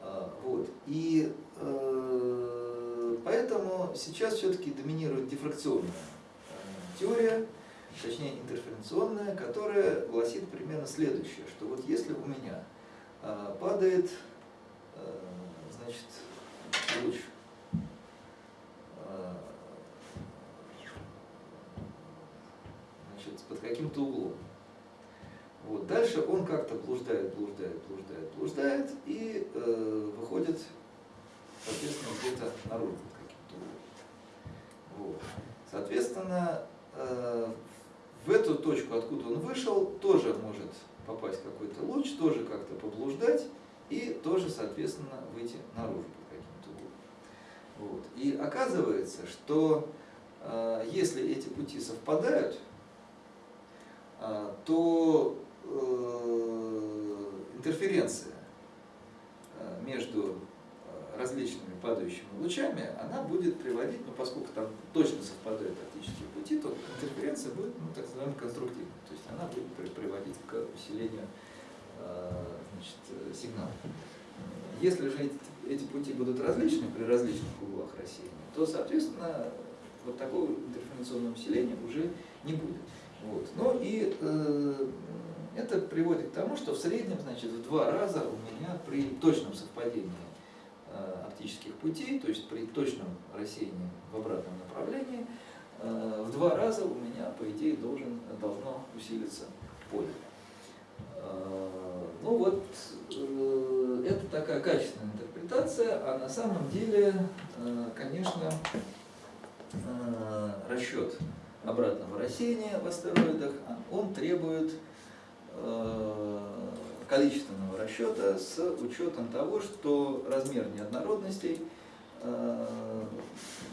Speaker 1: А, Вот. И э, поэтому сейчас все-таки доминирует дифракционная э, теория, точнее интерференционная, которая гласит примерно следующее, что вот если у меня э, падает э, значит, луч э, значит, под каким-то углом. Вот. Дальше он как-то блуждает, блуждает, блуждает, блуждает и э, выходит, соответственно, где-то наружу каким-то углом. Вот. Соответственно, э, в эту точку, откуда он вышел, тоже может попасть какой-то луч, тоже как-то поблуждать и тоже, соответственно, выйти наружу под каким-то углом. Вот. И оказывается, что э, если эти пути совпадают, то э, интерференция э, между э, различными падающими лучами, она будет приводить, ну, поскольку там точно совпадают оптические пути, то интерференция будет, ну, так называемой, конструктивной. То есть она будет при- приводить к усилению значит, сигнала. Если же эти, эти пути будут различны при различных углах рассеяния, то, соответственно, вот такого интерференционного усиления уже не будет. Вот. Ну и э, это приводит к тому, что в среднем, значит, в два раза у меня при точном совпадении э, оптических путей, то есть при точном рассеянии в обратном направлении, э, в два раза у меня, по идее, должен, должно усилиться поле. Э, Ну вот, э, это такая качественная интерпретация, а на самом деле, э, конечно, э, расчет обратного рассеяния в астероидах, он требует э, количественного расчета с учетом того, что размер неоднородностей э,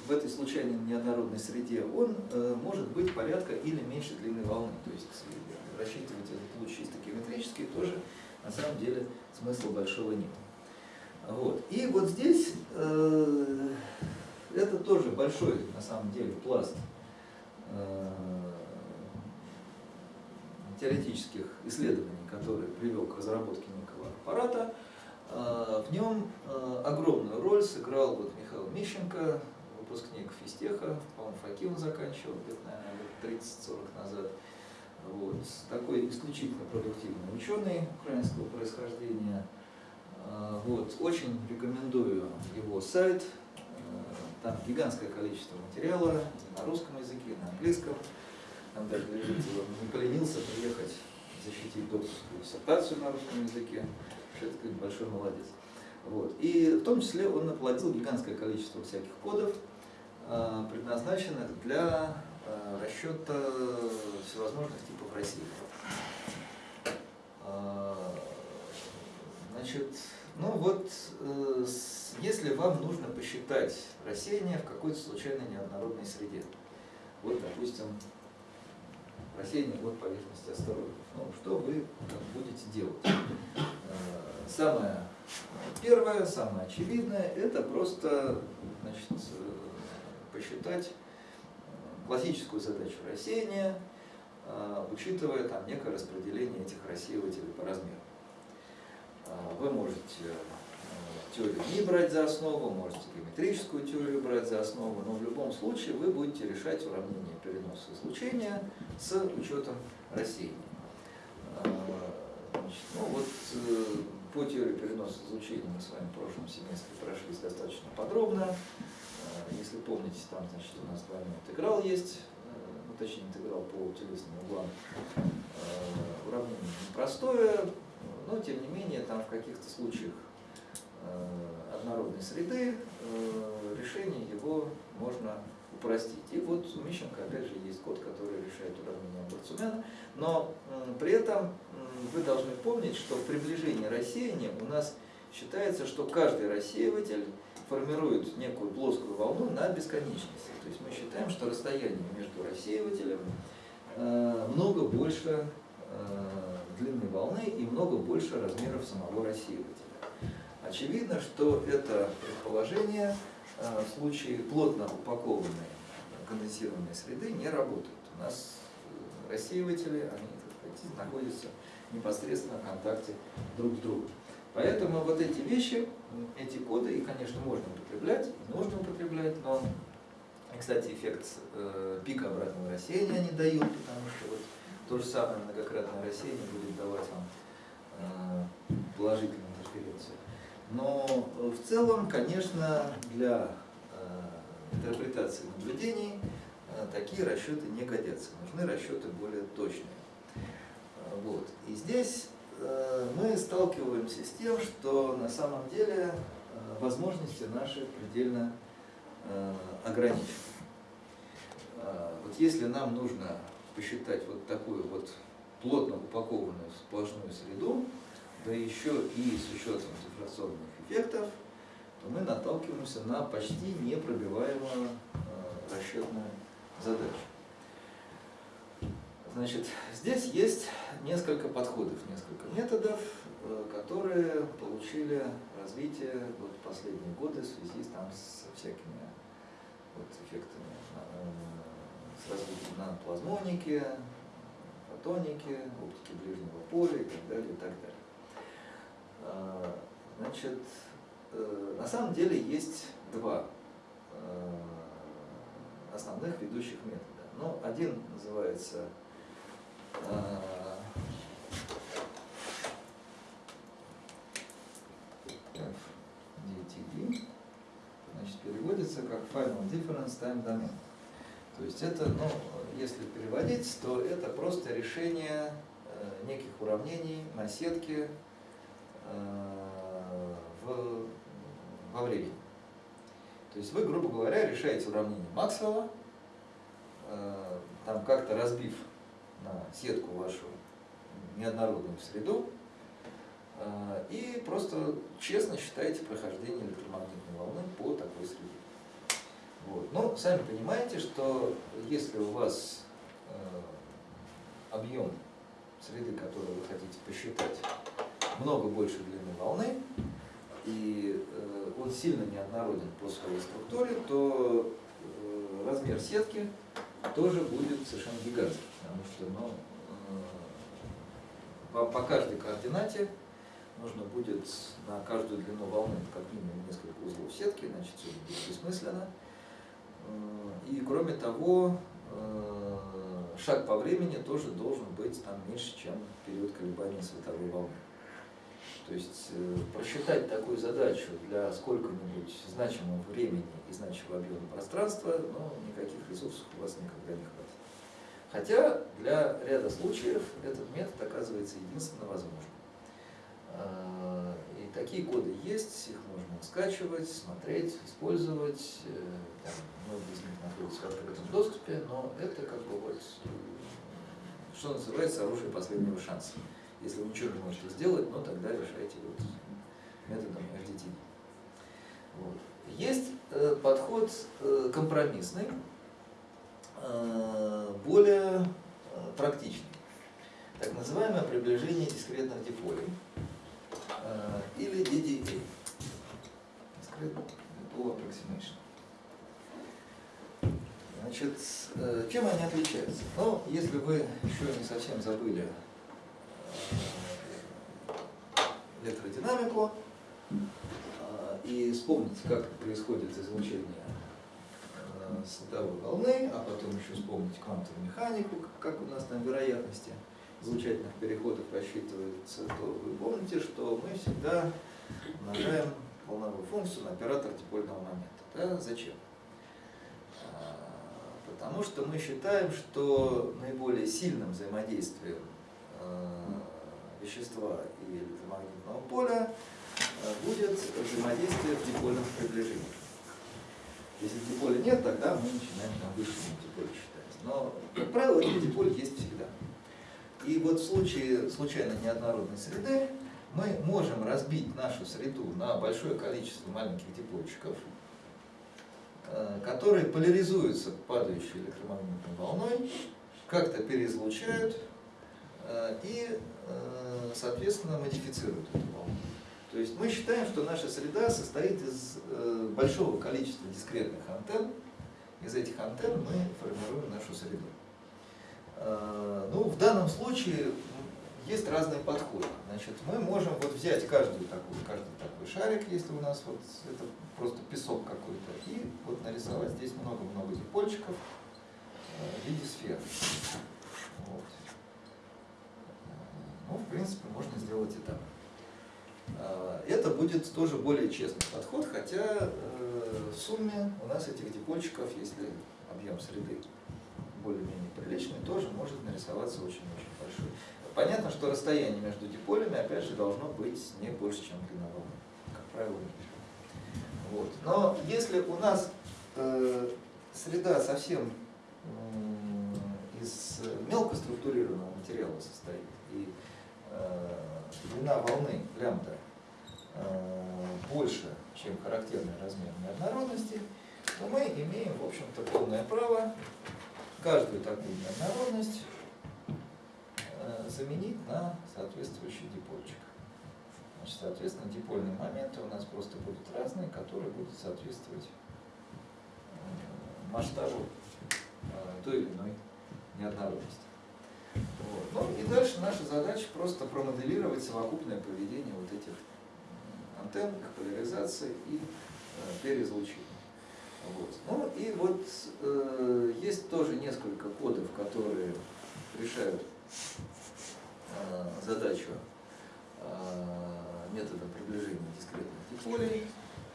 Speaker 1: в этой случайной неоднородной среде, он э, может быть порядка или меньше длины волны. То есть рассчитывать этот луч чисто геометрически тоже на самом деле смысла большого нет. Вот. И вот здесь это тоже большой на самом деле пласт теоретических исследований, который привел к разработке некого аппарата. Э, В нем э, огромную роль сыграл вот Михаил Мищенко, выпускник физтеха, по-моему, факи он заканчивал где-то, наверное, лет 30-40 назад. Вот. Такой исключительно продуктивный ученый украинского происхождения. Э, Вот. Очень рекомендую его сайт. Там гигантское количество материала на русском языке, на английском. Там даже он не поленился приехать защитить докторскую диссертацию на русском языке. Вообще, это большой молодец. Вот. И в том числе он наплодил гигантское количество всяких кодов, э, предназначенных для э, расчета всевозможных типов рассеяний. Э, Значит, ну вот, э, если вам нужно посчитать рассеяние в какой-то случайно неоднородной среде, вот, допустим, рассеяние от поверхности астероидов, ну, что вы будете делать? Э, Самое первое, самое очевидное, это просто, значит, э, посчитать э, классическую задачу рассеяния, учитывая там некое распределение этих рассеивателей по размеру. Вы можете теорию Ни брать за основу, можете геометрическую теорию брать за основу, но в любом случае вы будете решать уравнение переноса излучения с учетом рассеяния. А, значит, ну вот э, по теории переноса излучения мы с вами в прошлом семестре прошлись достаточно подробно. А, Если помните, там значит, у нас двойной интеграл есть, э, ну, точнее интеграл по телесным углам. Э, Уравнение непростое, но тем не менее там в каких-то случаях однородной среды э, решение его можно упростить. И вот у Мищенко опять же есть код, который решает уравнение Барцумяна, но при этом вы должны помнить, что в приближении рассеяния у нас считается, что каждый рассеиватель формирует некую плоскую волну на бесконечности. То есть мы считаем, что расстояние между рассеивателем э, много больше э, длины волны и много больше размеров самого рассеивателя. Очевидно, что это предположение э, в случае плотно упакованной конденсированной среды не работает. У нас э, рассеиватели, они так сказать, находятся в контакте друг с другом. Поэтому вот эти вещи, эти коды, их, конечно, можно употреблять, нужно употреблять, но, кстати, эффект э, пика обратного рассеяния они дают, потому что вот то же самое многократное рассеяние будет давать вам э, положительную интерференцию. Но э, в целом, конечно, для э, интерпретации наблюдений э, такие расчеты не годятся. Нужны расчеты более точные. Вот. И здесь мы сталкиваемся с тем, что на самом деле возможности наши предельно ограничены. Вот если нам нужно посчитать вот такую вот плотно упакованную сплошную среду, да еще и с учетом дифракционных эффектов, то мы наталкиваемся на почти непробиваемую э, расчетную задачу. Значит, здесь есть несколько подходов, несколько методов, э, которые получили развитие вот в последние годы в связи там, с всякими вот, эффектами, э, с развитием наноплазмоники, фотоники, оптики ближнего поля и так далее, и так далее. А, Значит, э, на самом деле есть два э, основных ведущих метода. Ну, один называется э, FDTD, значит, переводится как Final Difference Time Domain. То есть это, ну, если переводить, то это просто решение э, неких уравнений на сетке во времени. То есть вы, грубо говоря, решаете уравнение Максвелла, э, там как-то разбив на сетку вашу неоднородную среду, э, и просто честно считаете прохождение электромагнитной волны по такой среде. Вот. Но сами понимаете, что если у вас э, объем среды, которую вы хотите посчитать, много больше длины волны, и э, он сильно неоднороден по своей структуре, то э, размер сетки тоже будет совершенно гигантский, потому что ну, э, по, каждой координате нужно будет на каждую длину волны как минимум несколько узлов сетки, значит все будет бессмысленно. Э, И кроме того, шаг по времени тоже должен быть там меньше, чем период колебания световой волны. То есть э, просчитать такую задачу для сколько-нибудь значимого времени и значимого объема пространства, ну, никаких ресурсов у вас никогда не хватит. Хотя для ряда случаев этот метод оказывается единственно возможным. Э, И такие коды есть, их можно скачивать, смотреть, использовать. Э, Там многие из них находятся в открытом доступе, но это как бы вот, э, что называется, оружие последнего шанса. Если вы ничего не можете сделать, ну тогда решайте вот методом FDT. Вот. Есть э, подход э, компромиссный, э, более практичный. Так называемое приближение дискретных диполей или DDA. Discrete Dipole Approximation. Значит, чем они отличаются? Ну, если вы еще не совсем забыли электродинамику э, и вспомните, как происходит излучение э, световой волны, а потом еще вспомнить квантовую механику, как у нас там вероятности излучательных переходов рассчитываются, то вы помните, что мы всегда умножаем волновую функцию на оператор дипольного момента. Да? Зачем? А, Потому что мы считаем, что наиболее сильным взаимодействием э, вещества и электромагнитного поля э, будет взаимодействие в дипольном приближении. Если диполя нет, тогда мы начинаем там высшему диполе считать. Но, как правило, этот диполь есть всегда. И вот в случае случайно неоднородной среды мы можем разбить нашу среду на большое количество маленьких дипольчиков, э, которые поляризуются падающей электромагнитной волной, как-то переизлучают э, и, э, соответственно, модифицируют эту волну. То есть мы считаем, что наша среда состоит из большого количества дискретных антенн. Из этих антенн мы формируем нашу среду. Ну, в данном случае есть разные подходы. Значит, мы можем вот взять каждый такой, каждый такой шарик, если у нас вот это просто песок какой-то, и вот нарисовать здесь много-много дипольчиков в виде сфер. Вот. Ну, в принципе, можно сделать и так. Это будет тоже более честный подход, хотя в сумме у нас этих дипольчиков, если объем среды более-менее приличный, тоже может нарисоваться очень-очень большой. Понятно, что расстояние между диполями, опять же, должно быть не больше, чем длина. Как правило, не вот. Но если у нас э, среда совсем э, из мелко структурированного материала состоит, и э, длина волны лямбда э, больше, чем характерный размер неоднородности, то мы имеем, в общем-то, полное право каждую такую неоднородность э, заменить на соответствующий дипольчик. Значит, соответственно, дипольные моменты у нас просто будут разные, которые будут соответствовать э, масштабу э, той или иной неоднородности. Вот. Ну и дальше наша задача просто промоделировать совокупное поведение вот этих антенн, их поляризации и переизлучения. Вот. Ну и вот э, есть тоже несколько кодов, которые решают э, задачу э, метода приближения дискретных диполей.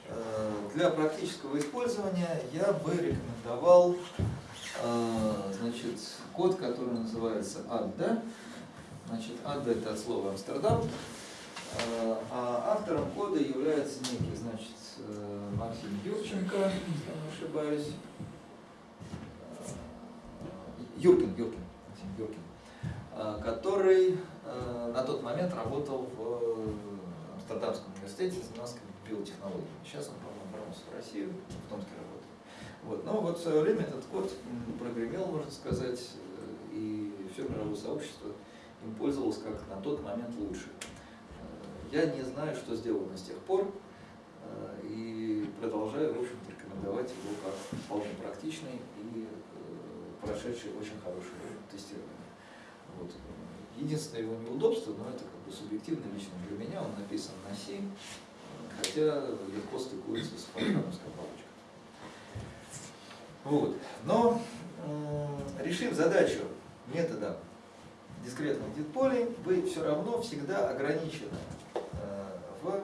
Speaker 1: Э, для практического использования я бы рекомендовал э, код, который называется ADDA. Значит, ADDA это от слова Амстердам. Э, а автором кода является некий, значит, Максим Юрченко, если не ошибаюсь. Юркин, Юркин, Максим Юркин, который на тот момент работал в Амстердамском университете, занимался биотехнологиями. Сейчас он, по-моему, вернулся в Россию, в Томске работает. Вот. Но вот в свое время этот код прогремел, можно сказать, и все мировое сообщество им пользовалось как на тот момент лучше. Я не знаю, что сделано с тех пор, и продолжаю, в общем рекомендовать его как вполне практичный и прошедший очень хорошее тестирование. Вот. Единственное его неудобство, но это как бы субъективно лично для меня, он написан на C, хотя легко стыкуется с фортрамовской палочкой. Вот. Но решив задачу методом дискретных дитполей, вы все равно всегда ограничены в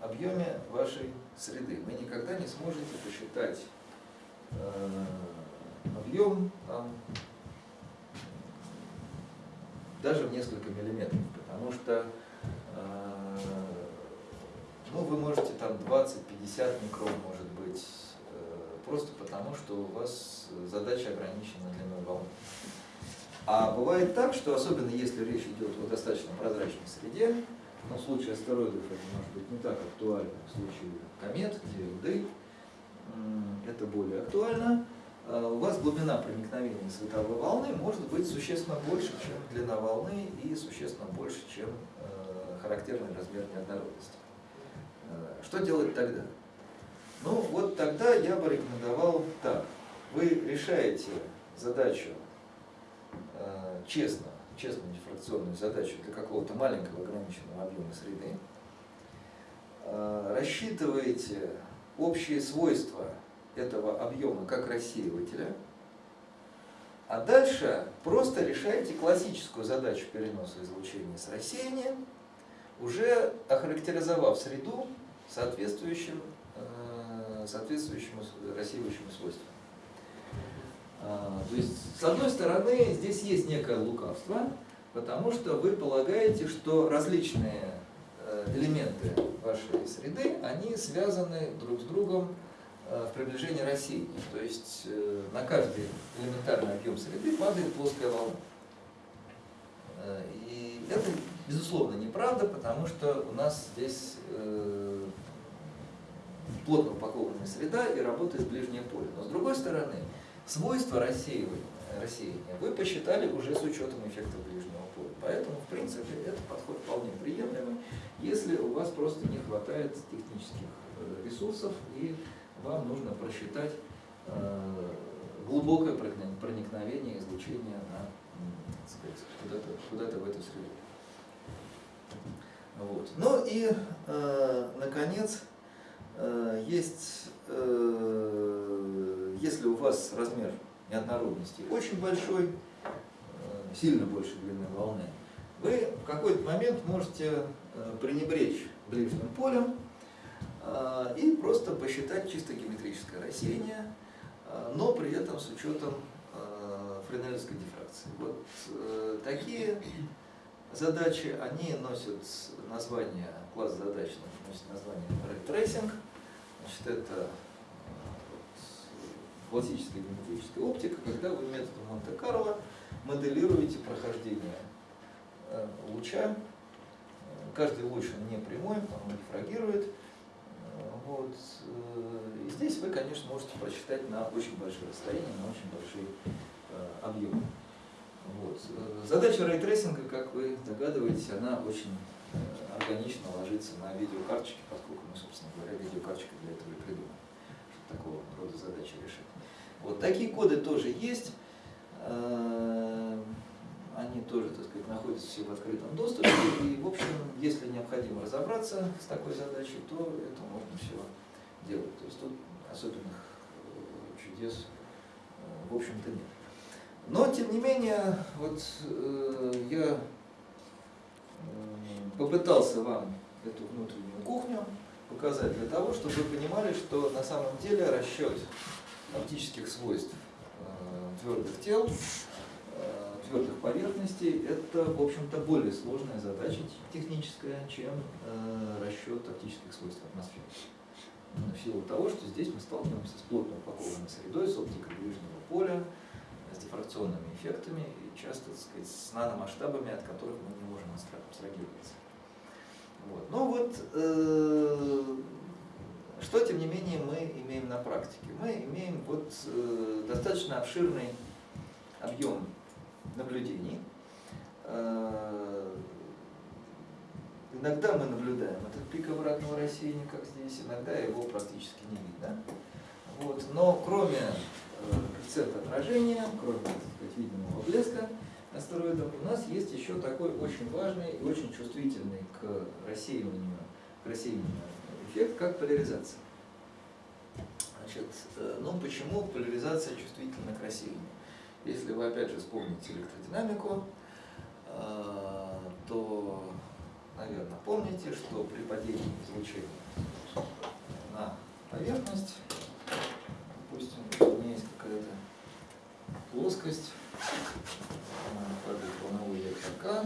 Speaker 1: объеме вашей среды. Вы никогда не сможете посчитать э, объем там, даже в несколько миллиметров, потому что э, ну, вы можете там 20-50 микрон, может быть, э, просто потому, что у вас задача ограничена длиной волны. А бывает так, что особенно если речь идет о достаточно прозрачной среде, но в случае астероидов это может быть не так актуально, в случае комет, м, это более актуально, а у вас глубина проникновения световой волны может быть существенно больше, чем длина волны и существенно больше, чем э, характерный размер неоднородности. Э, Что делать тогда? Ну вот тогда я бы рекомендовал так. Вы решаете задачу честно, честную дифракционную задачу для какого-то маленького ограниченного объема среды, Э, рассчитываете общие свойства этого объема как рассеивателя, а дальше просто решаете классическую задачу переноса излучения с рассеянием, уже охарактеризовав среду соответствующим, э, соответствующему с- рассеивающему свойству. А, То есть, с одной стороны, здесь есть некое лукавство, потому что вы полагаете, что различные э, элементы вашей среды, они связаны друг с другом э, в приближении рассеяния. То есть э, на каждый элементарный объем среды падает плоская волна. И это, безусловно, неправда, потому что у нас здесь плотно упакованная среда и работает ближнее поле. Но с другой стороны, свойства рассеивания, рассеяния вы посчитали уже с учетом эффекта ближнего поля. Поэтому, в принципе, этот подход вполне приемлемый, если у вас просто не хватает технических э, ресурсов и вам нужно просчитать э, глубокое проникновение- излучения на, куда-то куда в эту среду. Вот. Ну и, э, наконец, э, есть, э, если у вас размер неоднородности очень большой, э, сильно больше длины волны, вы в какой-то момент можете э, пренебречь ближним полем э, и просто посчитать чисто геометрическое рассеяние, но при этом с учетом френелевской дифракции. Вот такие задачи, они носят название, класс задач носит название ray tracing. Значит, это классическая геометрическая оптика, когда вы методом Монте-Карло моделируете прохождение э, луча. Э, Каждый луч он не прямой, он дифрагирует. Э, Вот. И здесь вы, конечно, можете просчитать на очень большое расстояние, на очень большой э, объем. Вот. Задача рейтрейсинга, как вы догадываетесь, она очень органично ложится на видеокарточки, поскольку мы, собственно говоря, видеокарточка для этого и придумали, чтобы такого рода задачи решать. Вот такие коды тоже есть. Э, Они тоже, так сказать, находятся все в открытом доступе. И, в общем, если необходимо разобраться с такой задачей, то это можно все делать. То есть тут особенных э, чудес, э, в общем-то, нет. Но, тем не менее, вот э, я м, попытался вам эту внутреннюю кухню показать для того, чтобы вы понимали, что на самом деле расчет оптических свойств э, твердых тел, э, твердых поверхностей, это, в общем-то, более сложная задача техническая, чем э, расчет оптических свойств атмосферы. Именно В силу того, что здесь мы сталкиваемся с плотно упакованной средой, с оптикой ближнего поля, с дифракционными эффектами и часто, так сказать, с наномасштабами, от которых мы не можем абстра- абстрагироваться. Вот. Ну вот, э, что, тем не менее, мы имеем на практике? Мы имеем вот э, достаточно обширный объем наблюдений. Э, Иногда мы наблюдаем этот пик обратного рассеяния, как здесь, иногда его практически не видно. Вот. Но кроме коэффициента отражения, кроме сказать, видимого блеска астероидов, у нас есть еще такой очень важный и очень чувствительный к рассеиванию, к рассеянию эффект, как поляризация. Значит, э, ну почему поляризация чувствительна к рассеянию? Если вы опять же вспомните электродинамику, э, то, наверное, помните, что при падении излучения на поверхность, допустим, у меня есть какая-то плоскость, падает волновой вектор К,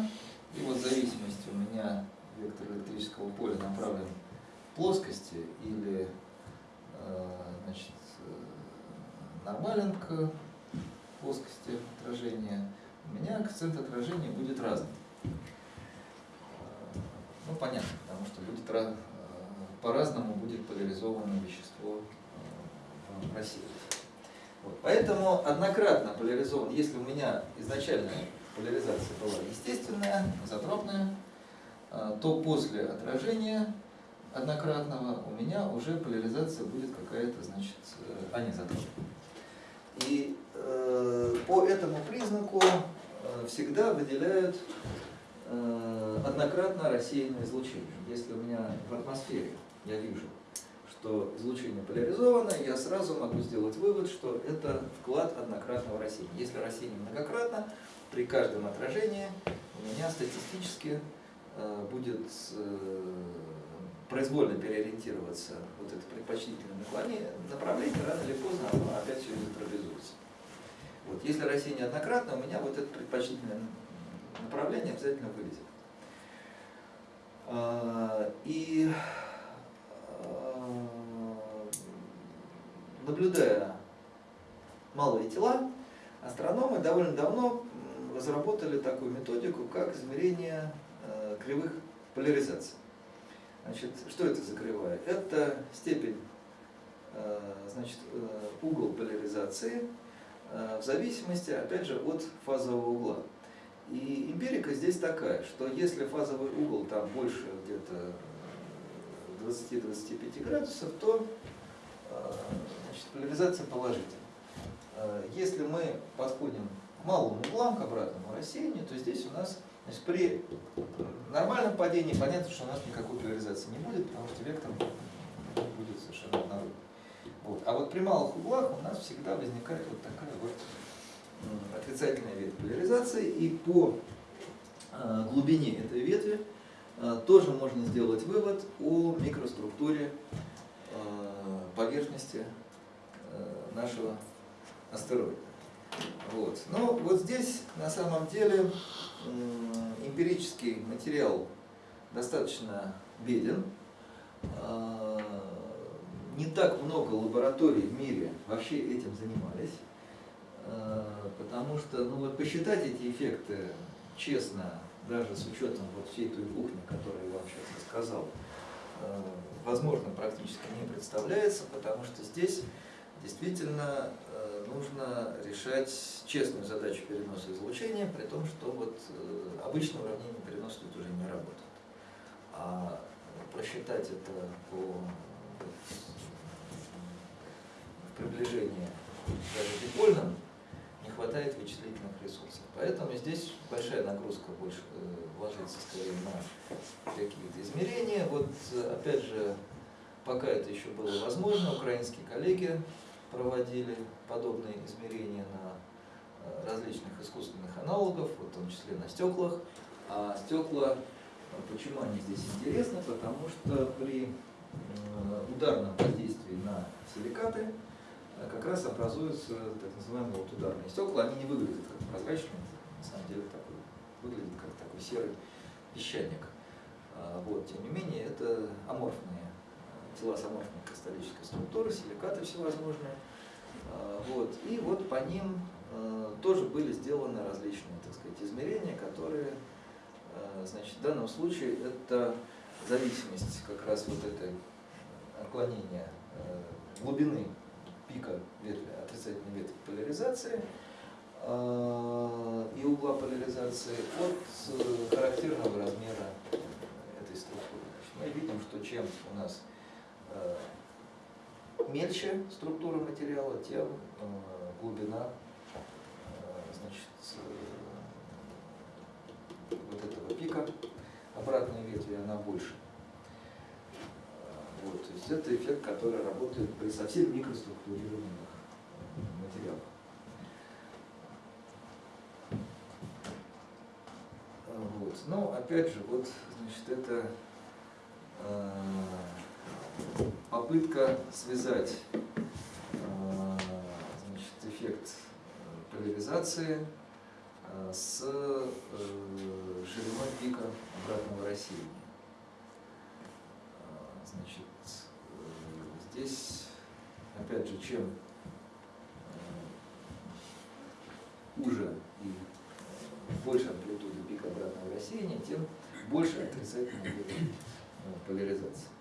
Speaker 1: и вот в зависимости у меня вектор электрического поля направлен плоскости или э, значит, э, нормален к плоскости отражения, у меня коэффициент отражения будет разный. Э, Ну, понятно, потому что будет ра- по-разному будет поляризовано вещество в. Вот. Поэтому однократно поляризован, если у меня изначальная поляризация была естественная, изотропная, то после отражения однократного у меня уже поляризация будет какая-то, значит, э, анизотропная. И э, по этому признаку э, всегда выделяют э, однократно рассеянное излучение. Если у меня в атмосфере я вижу, что излучение поляризовано, я сразу могу сделать вывод, что это вклад однократного рассеяния. Если рассеяние многократно, при каждом отражении у меня статистически э, будет э, произвольно переориентироваться вот это предпочтительное наклонение, направление рано или поздно оно опять все изотропизуется. Вот. Если рассеяние однократно, у меня вот это предпочтительное направление обязательно вылезет. А, И а, наблюдая малые тела, астрономы довольно давно разработали такую методику, как измерение э, кривых поляризаций. Значит, что это за кривая? Это степень, э, значит, э, угол поляризации э, в зависимости, опять же, от фазового угла. И эмпирика здесь такая, что если фазовый угол там больше где-то 20-25 градусов, то значит, поляризация положительна. Если мы подходим к малым углам, к обратному рассеянию, то здесь у нас значит, при нормальном падении понятно, что у нас никакой поляризации не будет, потому что вектор будет совершенно однородный. Вот. А вот при малых углах у нас всегда возникает вот такая вот отрицательная ветвь поляризации, и по э, глубине этой ветви э, тоже можно сделать вывод о микроструктуре э, поверхности нашего астероида. Вот. Но вот здесь на самом деле эмпирический материал достаточно беден. А, Не так много лабораторий в мире вообще этим занимались. А, Потому что, ну вот посчитать эти эффекты честно, даже с учетом вот всей той кухни, которую я вам сейчас рассказал, а, возможно, практически не представляется, потому что здесь действительно нужно решать честную задачу переноса излучения, при том, что вот э, обычное уравнение переноса тут уже не работает. А просчитать это по вот, приближении даже дипольным не хватает вычислительных ресурсов. Поэтому здесь большая нагрузка больше э, ложится скорее на какие-то измерения. Вот э, опять же, пока это еще было возможно, украинские коллеги проводили подобные измерения на э, различных искусственных аналогов, в том числе на стеклах. А стекла, э, почему они здесь интересны? Потому что при э, ударном воздействии на силикаты как раз образуются так называемые вот ударные стекла. Они не выглядят как прозрачные, на самом деле такой, выглядит как такой серый песчаник. А, Вот, тем не менее, это аморфные аморфной кристаллической структуры, силикаты всевозможные. А, Вот, и вот по ним э, тоже были сделаны различные, так сказать, измерения, которые, э, значит, в данном случае это зависимость как раз вот этой отклонения глубины пика ветви, отрицательной ветви поляризации и угла поляризации от э, характерного размера этой структуры. Значит, мы видим, что чем у нас мельче структура материала, тем э, глубина э, значит, э, вот этого пика обратной ветви, она больше. Э, Вот, то есть это эффект, который работает при совсем микроструктурированных э, материалах. Э, Вот. Но опять же, вот, значит, это э, попытка связать э, значит, эффект э, поляризации э, с шириной пика обратного рассеяния. Значит, здесь, опять же, чем уже и больше амплитуда пик обратного рассеяния, тем больше э, поляризация.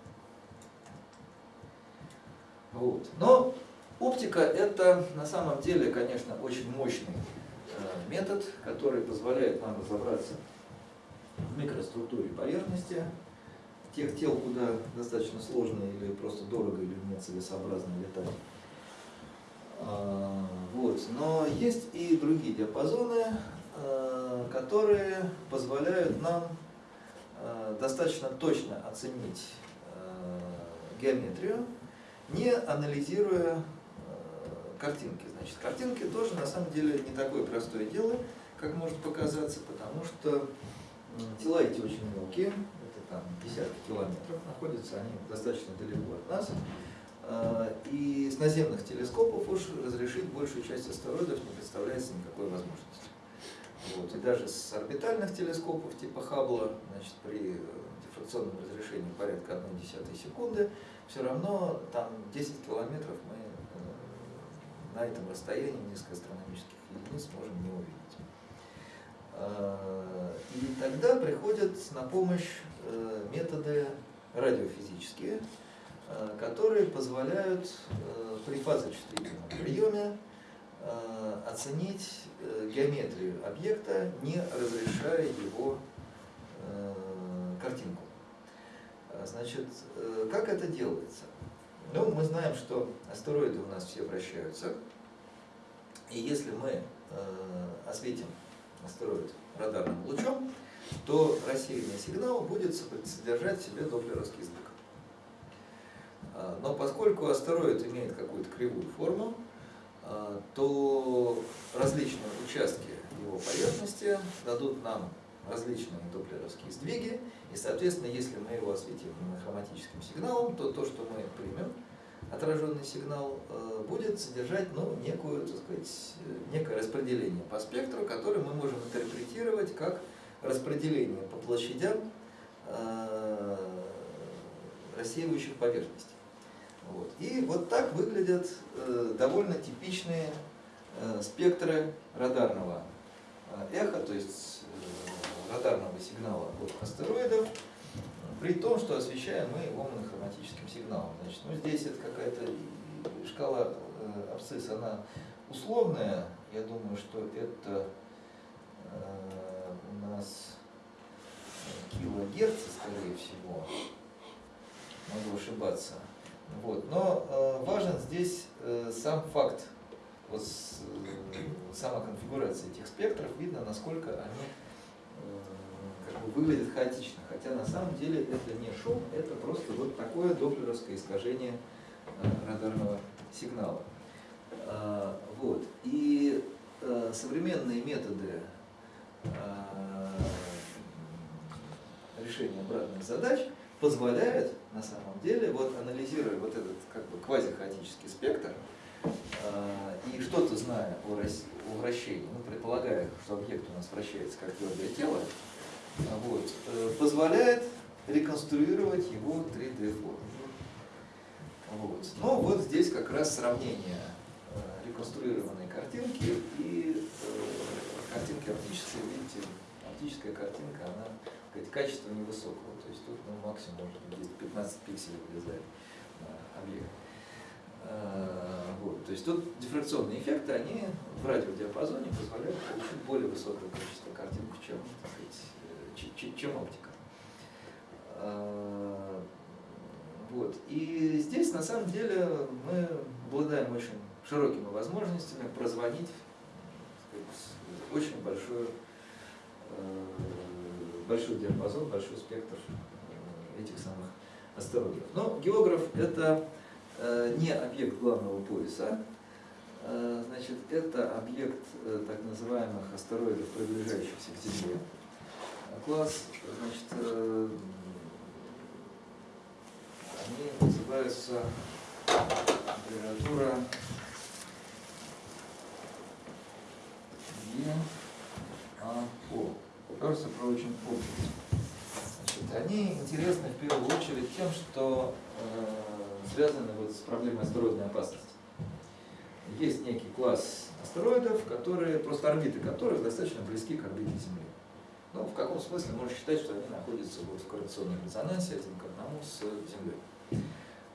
Speaker 1: Вот. Но оптика это на самом деле, конечно, очень мощный э, метод, который позволяет нам разобраться в микроструктуре поверхности, тех тел, куда достаточно сложно или просто дорого или нецелесообразно летать. А, Вот. Но есть и другие диапазоны, э, которые позволяют нам э, достаточно точно оценить геометрию, не анализируя э, картинки. Значит, картинки тоже на самом деле не такое простое дело, как может показаться, потому что тела эти очень мелкие, это там десятки километров находятся, они достаточно далеко от нас. Э, И с наземных телескопов уж разрешить большую часть астероидов не представляется никакой возможности. Вот. И даже с орбитальных телескопов типа Хаббла, значит, при дифракционном разрешении порядка 1 десятой секунды, все равно там 10 километров мы э, на этом расстоянии несколько астрономических единиц можем не увидеть. Э, И тогда приходят на помощь э, методы радиофизические, которые позволяют при фазочувствительном приеме оценить геометрию объекта, не разрешая его картинку. А, Значит, э, как это делается? Ну, мы знаем, что астероиды у нас все вращаются, и если мы э, осветим астероид радарным лучом, то рассеянный сигнал будет содержать в себе доплеровский. А, Но поскольку астероид имеет какую-то кривую форму, а, то различные участки его поверхности дадут нам различные доплеровские сдвиги, и, соответственно, если мы его осветим монохроматическим сигналом, то то, что мы примем, отраженный сигнал, э, будет содержать ну, некую, так сказать, э, некое распределение по спектру, которое мы можем интерпретировать как распределение по площадям э, рассеивающих поверхностей. Вот. И вот так выглядят довольно типичные спектры радарного эха, то есть радарного сигнала от астероидов, при том, что освещаем мы его монохроматическим сигналом. Значит, ну, здесь это какая-то шкала э, абсцисс, она условная. Я думаю, что это э, у нас килогерцы, скорее всего. Могу ошибаться. Вот. Но э, важен здесь э, сам факт, вот э, сама конфигурация этих спектров, видно, насколько они выглядят хаотично. Хотя на самом деле это не шум, это просто вот такое доплеровское искажение э, радарного сигнала. А, Вот. И э, современные методы э, решения обратных задач позволяют на самом деле, вот анализируя вот этот как бы квазихаотический спектр, и что-то зная о, вращении, ну, предполагая, что объект у нас вращается как твердое тело, вот, э, позволяет реконструировать его 3D форму. Вот. Но вот здесь как раз сравнение э, реконструированной картинки и э, картинки оптической. Видите, оптическая картинка, она сказать, качество невысокого. То есть тут ну, максимум может быть где-то 15 пикселей вылезает на объект. Вот. То есть тут дифракционные эффекты, они в радиодиапазоне позволяют получить более высокое качество картинок, чем, так сказать, чем оптика. Э, Вот. И здесь на самом деле мы обладаем очень широкими возможностями прозвонить очень большой, э, большой диапазон, большой спектр э, этих самых астероидов. Но географ это э, не объект главного пояса, значит, это объект так называемых астероидов, приближающихся к Земле. Класс, значит, э, они называются температура ЕАО. Earth Approaching Objects. Значит, они интересны в первую очередь тем, что э, связаны вот с проблемой астероидной опасности. Есть некий класс астероидов, которые, просто орбиты которых достаточно близки к орбите Земли. Ну, в каком смысле можно считать, что они находятся вот в корреляционном резонансе один к одному с Землей.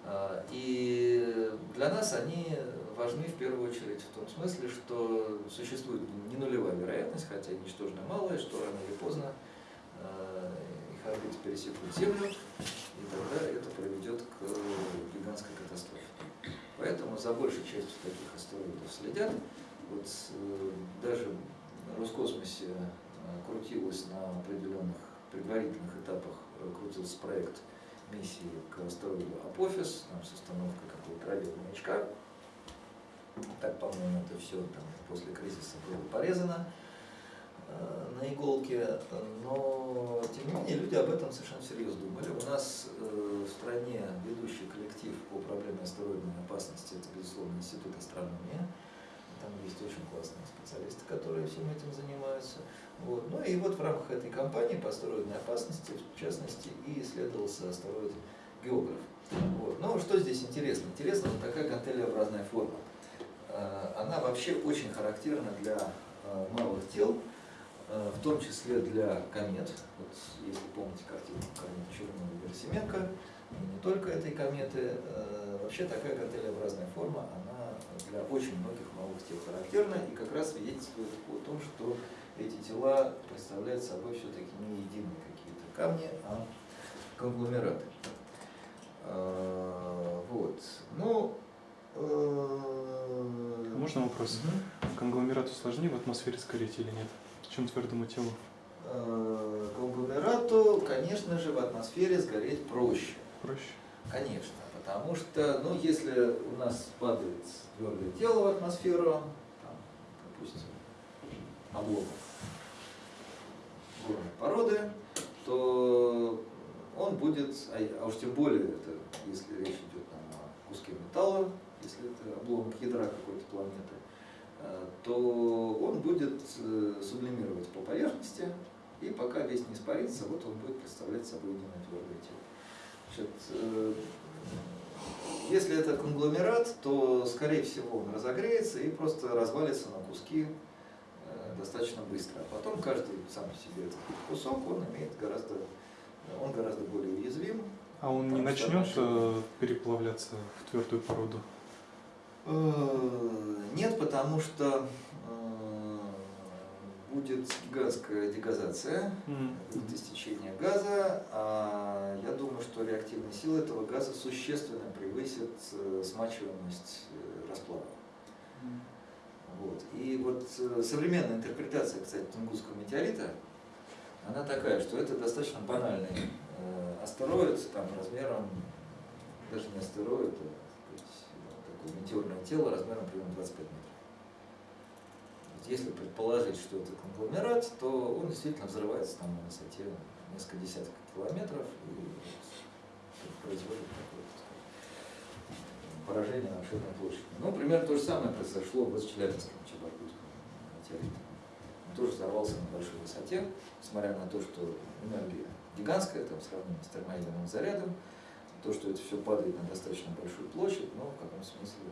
Speaker 1: А, И для нас они важны в первую очередь в том смысле, что существует не нулевая вероятность, хотя и ничтожно малая, что рано или поздно э, их орбиты пересекут Землю, и тогда это приведет к гигантской катастрофе. Поэтому за большей частью таких астероидов следят. Вот э, даже в Роскосмосе крутилось на определенных предварительных этапах э, крутился проект миссии к астероиду Апофис, там, с установкой какого-то радиомаячка. Так, по-моему, это все там после кризиса было порезано э, на иголке, но тем не менее люди об этом совершенно всерьез думали. У нас э, в стране ведущий коллектив по проблеме астероидной опасности это, безусловно, Институт астрономии. Там есть очень классные специалисты, которые всем этим занимаются. Вот. Ну и вот в рамках этой кампании по астероидной опасности, в частности, и исследовался астероид географ. Вот. Но что здесь интересно? Интересна вот такая гантелеобразная форма. Э, Она вообще очень характерна для э, малых тел, э, в том числе для комет. Вот если помните картину комет Чернова Герасименко, и не только этой кометы, вообще такая гантелеобразная форма, она для очень многих малых тел характерна и как раз свидетельствует о том, что эти тела представляют собой все-таки не единые какие-то камни, а конгломераты. А, Вот. Ну, э,
Speaker 2: Можно вопрос?
Speaker 1: Мгм.
Speaker 2: Конгломерату сложнее в атмосфере сгореть или нет, чем твердому телу?
Speaker 1: Э, Конгломерату, конечно же, в атмосфере сгореть проще.
Speaker 2: Проще?
Speaker 1: Конечно, потому что, ну, если у нас падает твердое тело в атмосферу, там, допустим, обломов горной породы, то он будет, а, а уж тем более, это, если речь идет там, о куске металла, если это обломок ядра какой-то планеты, э, то он будет э, сублимировать по поверхности, и пока весь не испарится, вот он будет представлять собой единое твердое тело. Значит, э, если это конгломерат, то, скорее всего, он разогреется и просто развалится на куски э, достаточно быстро. А потом каждый сам по себе этот кусок, он имеет гораздо, он гораздо более уязвим.
Speaker 2: А он не
Speaker 1: что
Speaker 2: начнет
Speaker 1: наши-
Speaker 2: э, переплавляться в твердую породу?
Speaker 1: Э, Нет, потому что будет гигантская дегазация, будет истечение газа, а я думаю, что реактивная сила этого газа существенно превысит э, смачиваемость э, расплава. Вот. И вот э, современная интерпретация, кстати, Тунгусского метеорита, она такая, что это достаточно банальный астероид, там размером, даже не астероид, а сказать, такое метеорное тело размером примерно 25 метров. Вот Если предположить, что это конгломерат, то он действительно взрывается там на высоте несколько десятков километров и производит такое поражение на обширной площади. Ну, примерно то же самое произошло вот с Челябинским Чебаркутским метеоритом. Он тоже взорвался на большой высоте, несмотря на то, что энергия гигантская, там, в сравнении с термоядерным зарядом, то, что это все падает на достаточно большую площадь, но в каком смысле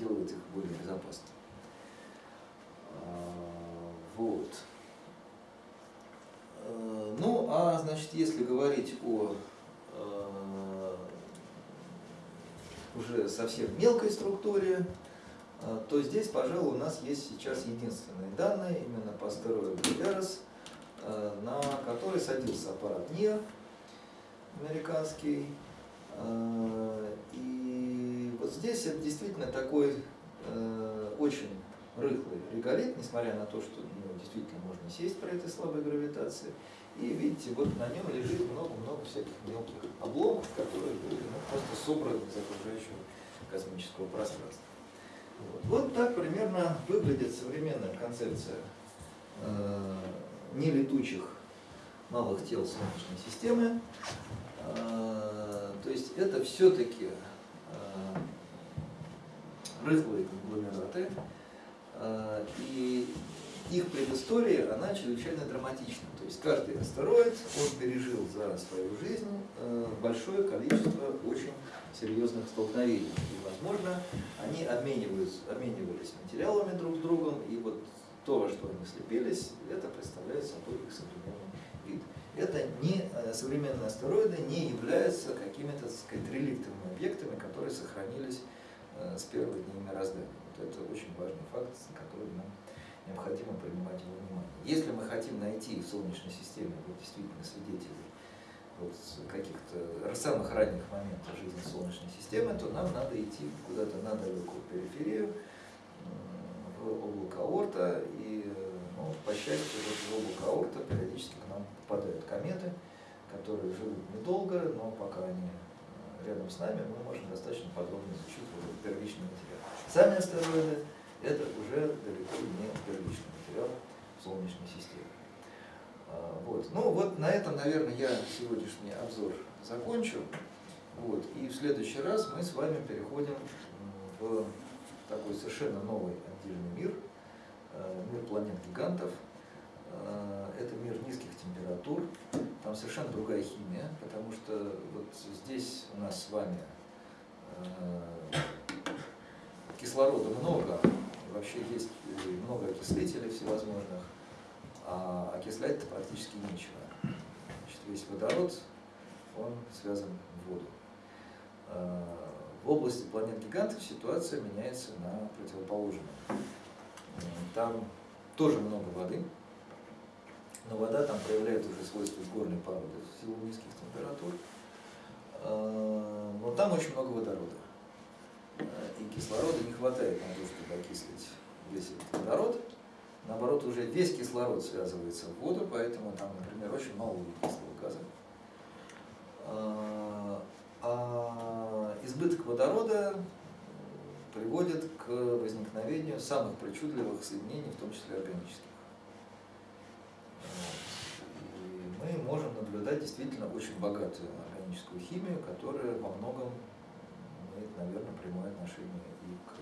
Speaker 1: делает их более безопасными. А, Вот. Э, Ну, а значит, если говорить о э, уже совсем мелкой структуре, э, то здесь, пожалуй, у нас есть сейчас единственные данные именно по астероиду Ярос, на который садился аппарат НИР американский. И вот здесь это действительно такой очень рыхлый реголит, несмотря на то, что него действительно можно сесть при этой слабой гравитации. И видите, вот на нем лежит много-много всяких мелких обломков, которые были ну, просто собраны из окружающего космического пространства. Вот, вот так примерно выглядит современная концепция э, нелетучих малых тел Солнечной системы. Э, то есть это все-таки э, рыхлые конгломераты. Э, и их предыстория, она чрезвычайно драматична. То есть каждый астероид, он пережил за свою жизнь э, большое количество очень серьезных столкновений. И, возможно, они обмениваются, обменивались материалами друг с другом, и вот то, во что они слепились, это представляет собой их современный вид. Это не, э, современные астероиды не являются какими-то, реликтовыми объектами, которые сохранились с первых дней мироздания. Вот это очень важный факт, который нам необходимо принимать во внимание. Если мы хотим найти в Солнечной системе вот, действительно свидетелей вот, каких-то самых ранних моментов жизни Солнечной системы, то нам надо идти куда-то на далекую периферию, в облако Орта, и ну, по счастью, вот в облако Орта периодически к нам попадают кометы, которые живут недолго, но пока они э, рядом с нами, мы можем достаточно подробно изучить вот первичный материал. Сами астероиды – это уже далеко не первичный материал Солнечной системе. А, вот. Ну вот на этом, наверное, я сегодняшний обзор закончу. Вот. И в следующий раз мы с вами переходим в такой совершенно новый отдельный мир, э, мир планет-гигантов. Э, это мир низких температур, там совершенно другая химия, потому что вот здесь у нас с вами э, кислорода много, вообще есть много окислителей всевозможных, а окислять-то практически нечего. Значит, весь водород, он связан в воду. В области планет-гигантов ситуация меняется на противоположную. Там тоже много воды, но вода там проявляет уже свойства горной породы в силу низких температур. Но там очень много водорода. И кислорода не хватает на то, чтобы окислить весь этот водород. Наоборот, уже весь кислород связывается в воду, поэтому там, например, очень мало углекислого газа. А избыток водорода приводит к возникновению самых причудливых соединений, в том числе органических. И мы можем наблюдать действительно очень богатую органическую химию, которая во многом имеет, наверное, прямое отношение и к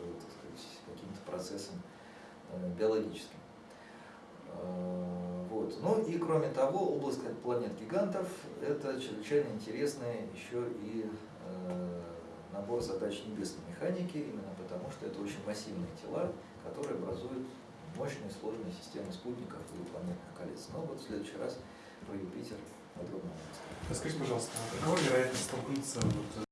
Speaker 1: каким-то процессам э, биологическим. Э, вот. Ну и кроме того, область планет гигантов – это чрезвычайно интересная еще и э, набор задач небесной механики, именно потому что это очень массивные тела, которые образуют мощные сложные системы спутников и планетных колец. Но вот в следующий раз про Юпитер подробно
Speaker 2: Расскажите, пожалуйста, какова вероятность столкнуться вот